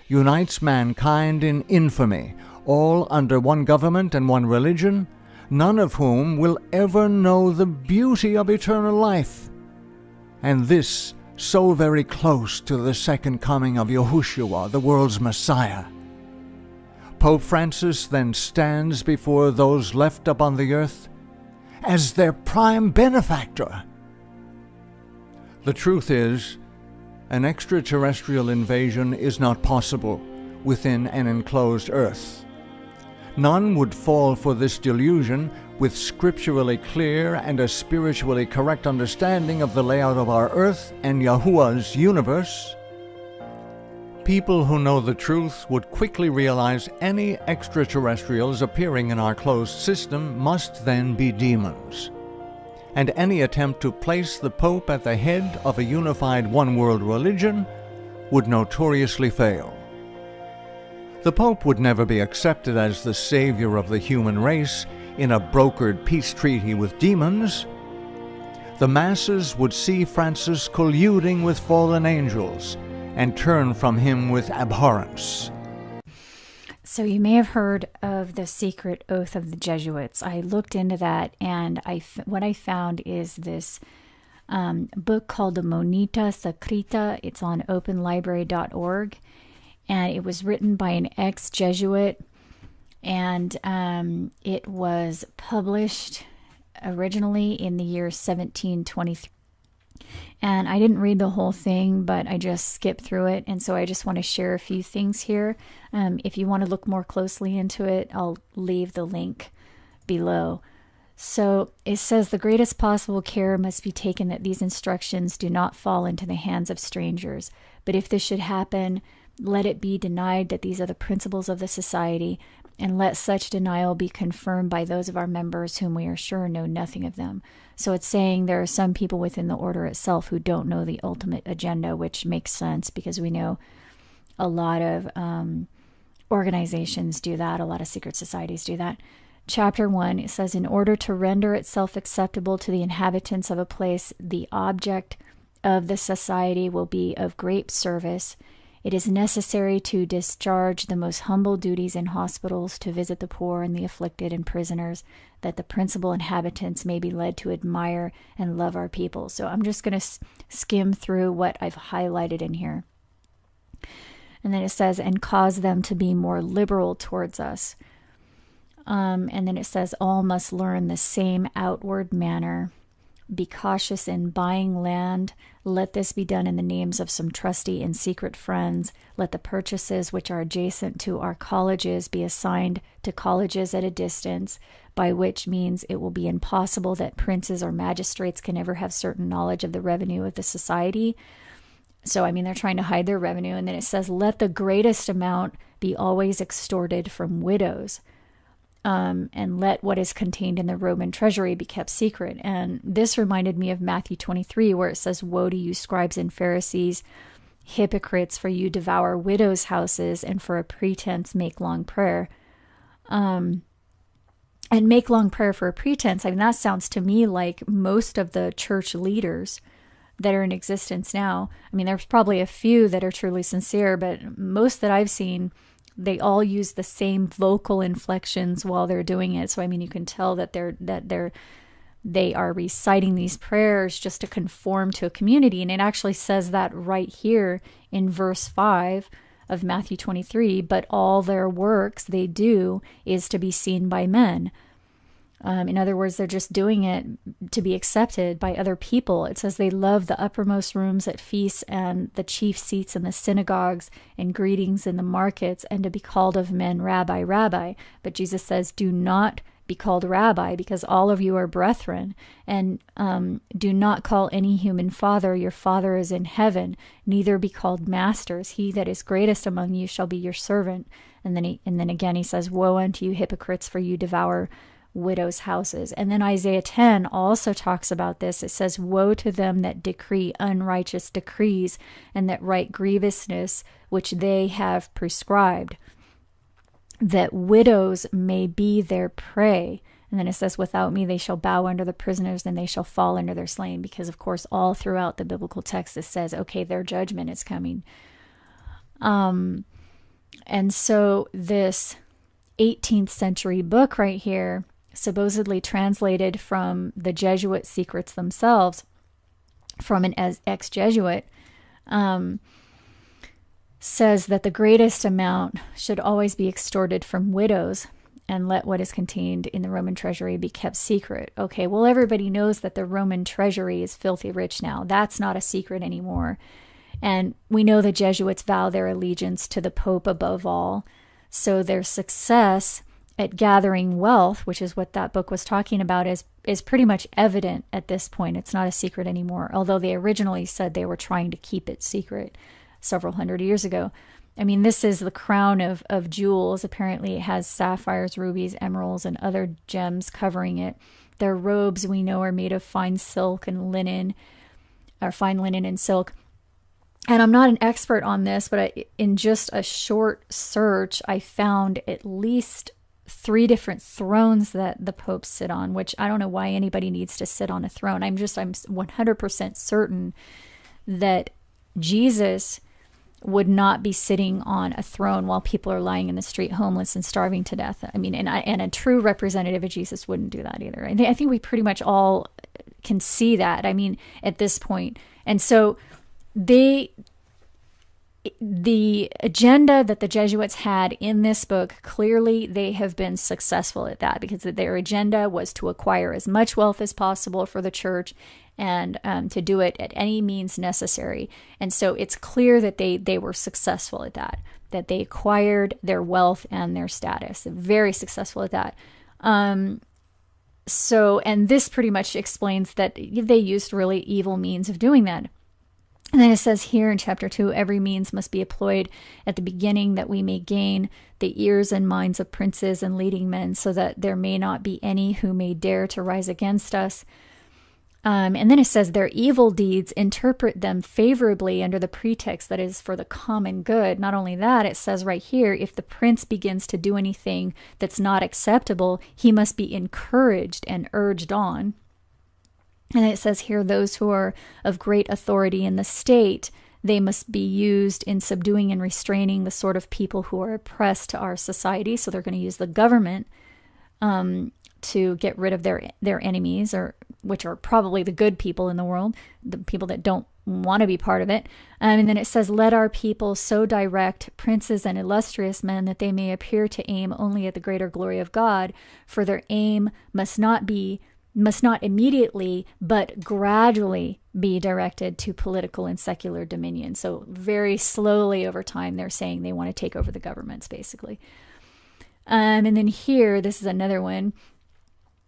unites mankind in infamy, all under one government and one religion, none of whom will ever know the beauty of eternal life. And this so very close to the second coming of Yahushua, the world's Messiah. Pope Francis then stands before those left upon the earth as their prime benefactor. The truth is, an extraterrestrial invasion is not possible within an enclosed earth. None would fall for this delusion with scripturally clear and a spiritually correct understanding of the layout of our earth and Yahuwah's universe, people who know the truth would quickly realize any extraterrestrials appearing in our closed system must then be demons. And any attempt to place the Pope at the head of a unified one world religion would notoriously fail. The Pope would never be accepted as the savior of the human race in a brokered peace treaty with demons, the masses would see Francis colluding with fallen angels and turn from him with abhorrence. So, you may have heard of the secret oath of the Jesuits. I looked into that, and I, what I found is this um, book called the Monita Secreta. It's on openlibrary.org, and it was written by an ex Jesuit and um, it was published originally in the year 1723. And I didn't read the whole thing, but I just skipped through it. And so I just want to share a few things here. Um, if you want to look more closely into it, I'll leave the link below. So it says the greatest possible care must be taken that these instructions do not fall into the hands of strangers. But if this should happen, let it be denied that these are the principles of the society and let such denial be confirmed by those of our members whom we are sure know nothing of them. So it's saying there are some people within the order itself who don't know the ultimate agenda, which makes sense because we know a lot of um, organizations do that, a lot of secret societies do that. Chapter 1, it says, In order to render itself acceptable to the inhabitants of a place, the object of the society will be of great service it is necessary to discharge the most humble duties in hospitals, to visit the poor and the afflicted and prisoners, that the principal inhabitants may be led to admire and love our people. So I'm just going to skim through what I've highlighted in here. And then it says, and cause them to be more liberal towards us. Um, and then it says, all must learn the same outward manner be cautious in buying land. Let this be done in the names of some trusty and secret friends. Let the purchases which are adjacent to our colleges be assigned to colleges at a distance, by which means it will be impossible that princes or magistrates can ever have certain knowledge of the revenue of the society. So, I mean, they're trying to hide their revenue. And then it says, Let the greatest amount be always extorted from widows um, and let what is contained in the Roman treasury be kept secret. And this reminded me of Matthew 23, where it says, Woe to you, scribes and Pharisees, hypocrites, for you devour widows' houses, and for a pretense make long prayer. Um, and make long prayer for a pretense. I mean, that sounds to me like most of the church leaders that are in existence now. I mean, there's probably a few that are truly sincere, but most that I've seen, they all use the same vocal inflections while they're doing it. So I mean, you can tell that they're that they're they are reciting these prayers just to conform to a community, and it actually says that right here in verse five of Matthew 23. But all their works they do is to be seen by men. Um, in other words, they're just doing it to be accepted by other people. It says they love the uppermost rooms at feasts and the chief seats in the synagogues and greetings in the markets and to be called of men rabbi, rabbi. But Jesus says, do not be called rabbi because all of you are brethren. And um, do not call any human father, your father is in heaven. Neither be called masters. He that is greatest among you shall be your servant. And then he, and then again he says, Woe unto you hypocrites, for you devour widows' houses. And then Isaiah 10 also talks about this. It says, Woe to them that decree unrighteous decrees and that write grievousness which they have prescribed, that widows may be their prey. And then it says, Without me they shall bow under the prisoners, and they shall fall under their slain. Because, of course, all throughout the biblical text, it says, Okay, their judgment is coming. Um, and so this 18th century book right here supposedly translated from the Jesuit secrets themselves from an ex Jesuit, um, says that the greatest amount should always be extorted from widows and let what is contained in the Roman treasury be kept secret. Okay, well, everybody knows that the Roman treasury is filthy rich now. That's not a secret anymore. And we know the Jesuits vow their allegiance to the Pope above all. So their success at gathering wealth, which is what that book was talking about, is is pretty much evident at this point. It's not a secret anymore, although they originally said they were trying to keep it secret several hundred years ago. I mean, this is the crown of, of jewels. Apparently, it has sapphires, rubies, emeralds, and other gems covering it. Their robes, we know, are made of fine silk and linen, or fine linen and silk. And I'm not an expert on this, but I, in just a short search, I found at least three different thrones that the popes sit on, which I don't know why anybody needs to sit on a throne. I'm just, I'm 100% certain that Jesus would not be sitting on a throne while people are lying in the street homeless and starving to death. I mean, and, I, and a true representative of Jesus wouldn't do that either. Think, I think we pretty much all can see that. I mean, at this point. And so they the agenda that the Jesuits had in this book, clearly they have been successful at that because their agenda was to acquire as much wealth as possible for the church and um, to do it at any means necessary. And so it's clear that they, they were successful at that, that they acquired their wealth and their status. Very successful at that. Um, so, and this pretty much explains that they used really evil means of doing that. And then it says here in chapter 2 every means must be employed at the beginning that we may gain the ears and minds of princes and leading men, so that there may not be any who may dare to rise against us. Um, and then it says their evil deeds interpret them favorably under the pretext that is for the common good. Not only that, it says right here if the prince begins to do anything that's not acceptable, he must be encouraged and urged on. And it says here, those who are of great authority in the state, they must be used in subduing and restraining the sort of people who are oppressed to our society. So they're going to use the government um, to get rid of their their enemies, or which are probably the good people in the world, the people that don't want to be part of it. Um, and then it says, Let our people so direct princes and illustrious men that they may appear to aim only at the greater glory of God, for their aim must not be must not immediately but gradually be directed to political and secular dominion. So, very slowly over time, they're saying they want to take over the governments, basically. Um, and then here, this is another one.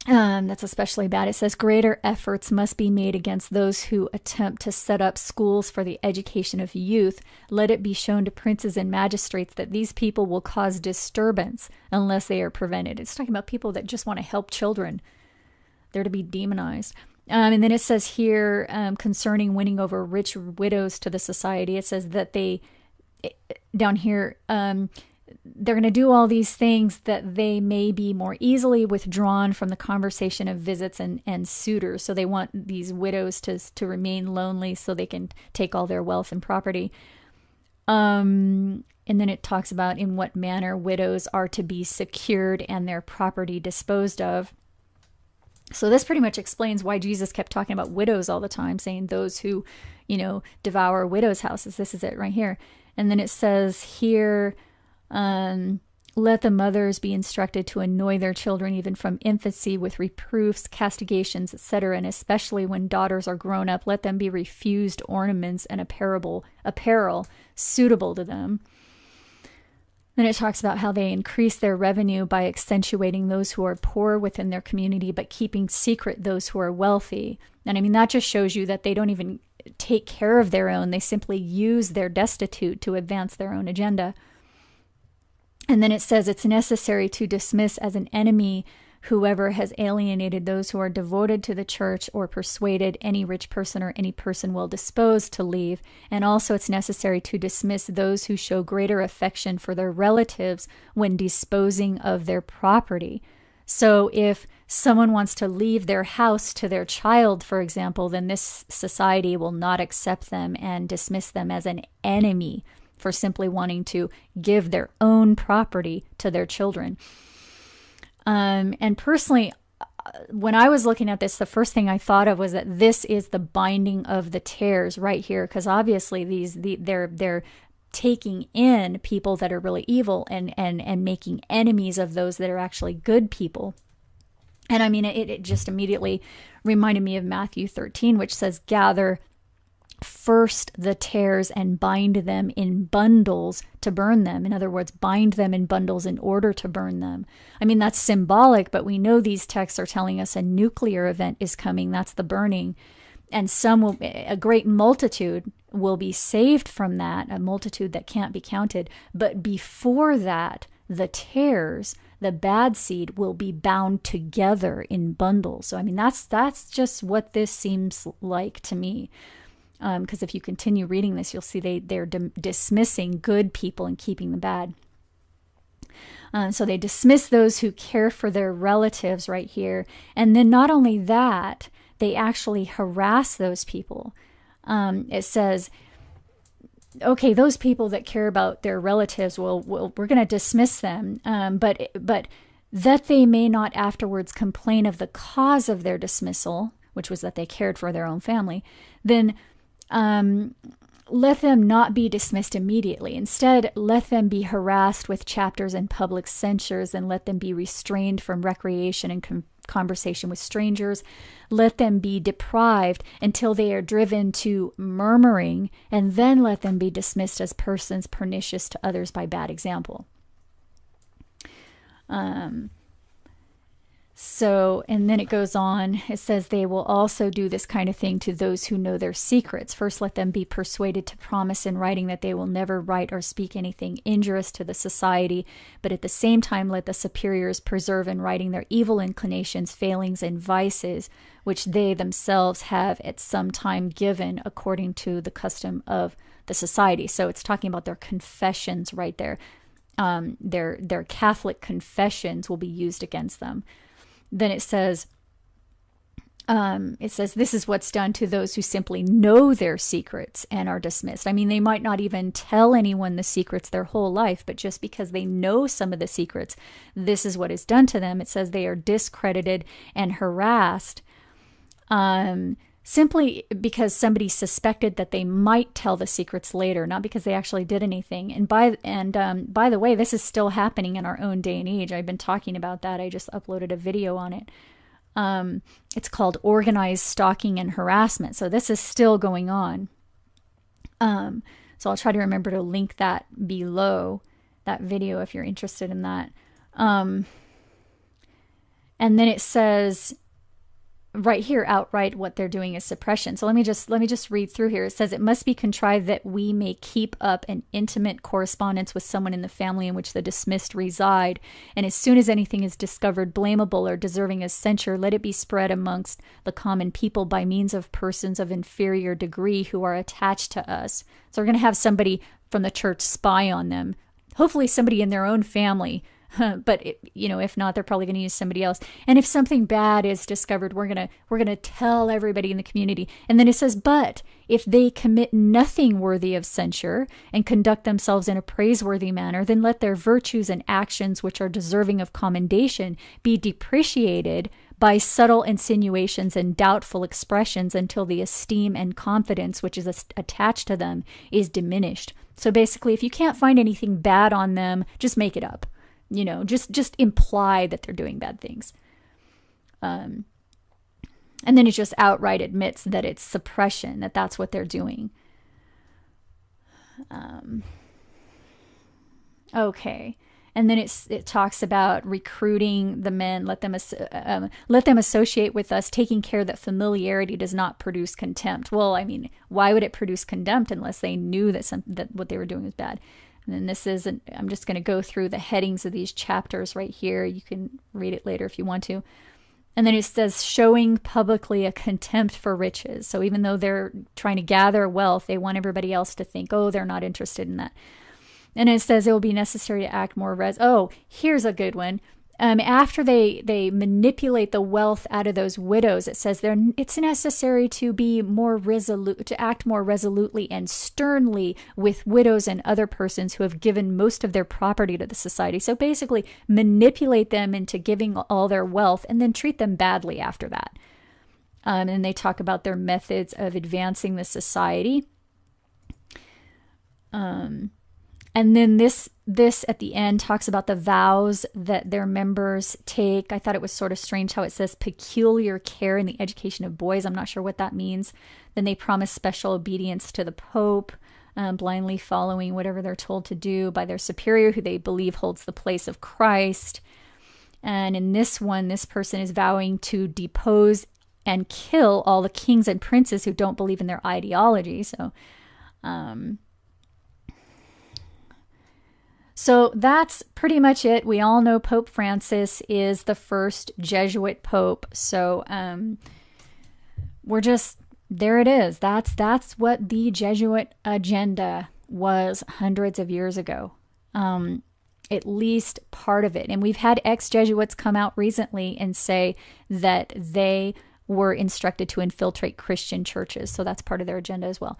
um, that's especially bad. It says greater efforts must be made against those who attempt to set up schools for the education of youth. Let it be shown to princes and magistrates that these people will cause disturbance unless they are prevented. It's talking about people that just want to help children. They're to be demonized. Um, and then it says here um, concerning winning over rich widows to the society, it says that they, down here, um, they're going to do all these things that they may be more easily withdrawn from the conversation of visits and, and suitors. So they want these widows to, to remain lonely so they can take all their wealth and property. Um, and then it talks about in what manner widows are to be secured and their property disposed of. So this pretty much explains why Jesus kept talking about widows all the time, saying those who, you know, devour widows' houses. This is it right here. And then it says here, um, let the mothers be instructed to annoy their children even from infancy with reproofs, castigations, etc. And especially when daughters are grown up, let them be refused ornaments and apparel, apparel suitable to them. Then it talks about how they increase their revenue by accentuating those who are poor within their community, but keeping secret those who are wealthy. And I mean, that just shows you that they don't even take care of their own, they simply use their destitute to advance their own agenda. And then it says it's necessary to dismiss as an enemy whoever has alienated those who are devoted to the church or persuaded any rich person or any person well disposed to leave. And also, it's necessary to dismiss those who show greater affection for their relatives when disposing of their property. So, if someone wants to leave their house to their child, for example, then this society will not accept them and dismiss them as an enemy for simply wanting to give their own property to their children. Um, and personally, when I was looking at this, the first thing I thought of was that this is the binding of the tares right here, because obviously these the, they're they're taking in people that are really evil and and and making enemies of those that are actually good people. And I mean, it, it just immediately reminded me of Matthew 13, which says, "Gather first the tares and bind them in bundles to burn them. In other words, bind them in bundles in order to burn them. I mean, that's symbolic, but we know these texts are telling us a nuclear event is coming. That's the burning. And some will, a great multitude will be saved from that, a multitude that can't be counted. But before that, the tares, the bad seed, will be bound together in bundles. So, I mean, that's that's just what this seems like to me because um, if you continue reading this, you'll see they they're dismissing good people and keeping the bad. Um, so they dismiss those who care for their relatives right here, and then not only that, they actually harass those people. Um, it says, okay, those people that care about their relatives, well, well we're going to dismiss them, um, but but that they may not afterwards complain of the cause of their dismissal, which was that they cared for their own family, then um, let them not be dismissed immediately. Instead, let them be harassed with chapters and public censures and let them be restrained from recreation and com- conversation with strangers. Let them be deprived until they are driven to murmuring, and then let them be dismissed as persons pernicious to others by bad example. Um, so, and then it goes on. It says they will also do this kind of thing to those who know their secrets. First, let them be persuaded to promise in writing that they will never write or speak anything injurious to the society, but at the same time, let the superiors preserve in writing their evil inclinations, failings, and vices, which they themselves have at some time given according to the custom of the society. So, it's talking about their confessions right there. Um, their their Catholic confessions will be used against them then it says, um, it says this is what's done to those who simply know their secrets and are dismissed. I mean, they might not even tell anyone the secrets their whole life, but just because they know some of the secrets, this is what is done to them. It says they are discredited and harassed. Um, simply because somebody suspected that they might tell the secrets later, not because they actually did anything. And by and um, by the way, this is still happening in our own day and age. I've been talking about that. I just uploaded a video on it. Um, it's called organized stalking and harassment. So this is still going on. Um, so I'll try to remember to link that below that video if you're interested in that. Um, and then it says right here outright what they're doing is suppression. So let me just let me just read through here. It says it must be contrived that we may keep up an intimate correspondence with someone in the family in which the dismissed reside, and as soon as anything is discovered blamable or deserving of censure, let it be spread amongst the common people by means of persons of inferior degree who are attached to us. So we're going to have somebody from the church spy on them. Hopefully somebody in their own family but it, you know if not they're probably going to use somebody else. And if something bad is discovered we're going to we're going to tell everybody in the community. And then it says but if they commit nothing worthy of censure and conduct themselves in a praiseworthy manner then let their virtues and actions which are deserving of commendation be depreciated by subtle insinuations and doubtful expressions until the esteem and confidence which is attached to them is diminished. So basically if you can't find anything bad on them just make it up you know just just imply that they're doing bad things. Um and then it just outright admits that it's suppression that that's what they're doing. Um okay. And then it's it talks about recruiting the men let them um, let them associate with us taking care that familiarity does not produce contempt. Well i mean why would it produce contempt unless they knew that some that what they were doing was bad and this is, an, I'm just going to go through the headings of these chapters right here. You can read it later if you want to. And then it says, showing publicly a contempt for riches. So even though they're trying to gather wealth, they want everybody else to think, oh, they're not interested in that. And it says it will be necessary to act more res. Oh, here's a good one um, after they they manipulate the wealth out of those widows, it says there it's necessary to be more resolute, to act more resolutely and sternly with widows and other persons who have given most of their property to the society. So basically, manipulate them into giving all their wealth and then treat them badly after that. Um, and they talk about their methods of advancing the society. Um, and then this this at the end talks about the vows that their members take. I thought it was sort of strange how it says peculiar care in the education of boys. I'm not sure what that means. Then they promise special obedience to the Pope, um, blindly following whatever they're told to do by their superior, who they believe holds the place of Christ. And in this one, this person is vowing to depose and kill all the kings and princes who don't believe in their ideology. So, um, so that's pretty much it. We all know Pope Francis is the first Jesuit pope. So um, we're just there. It is. That's that's what the Jesuit agenda was hundreds of years ago. Um, at least part of it. And we've had ex Jesuits come out recently and say that they were instructed to infiltrate Christian churches. So that's part of their agenda as well.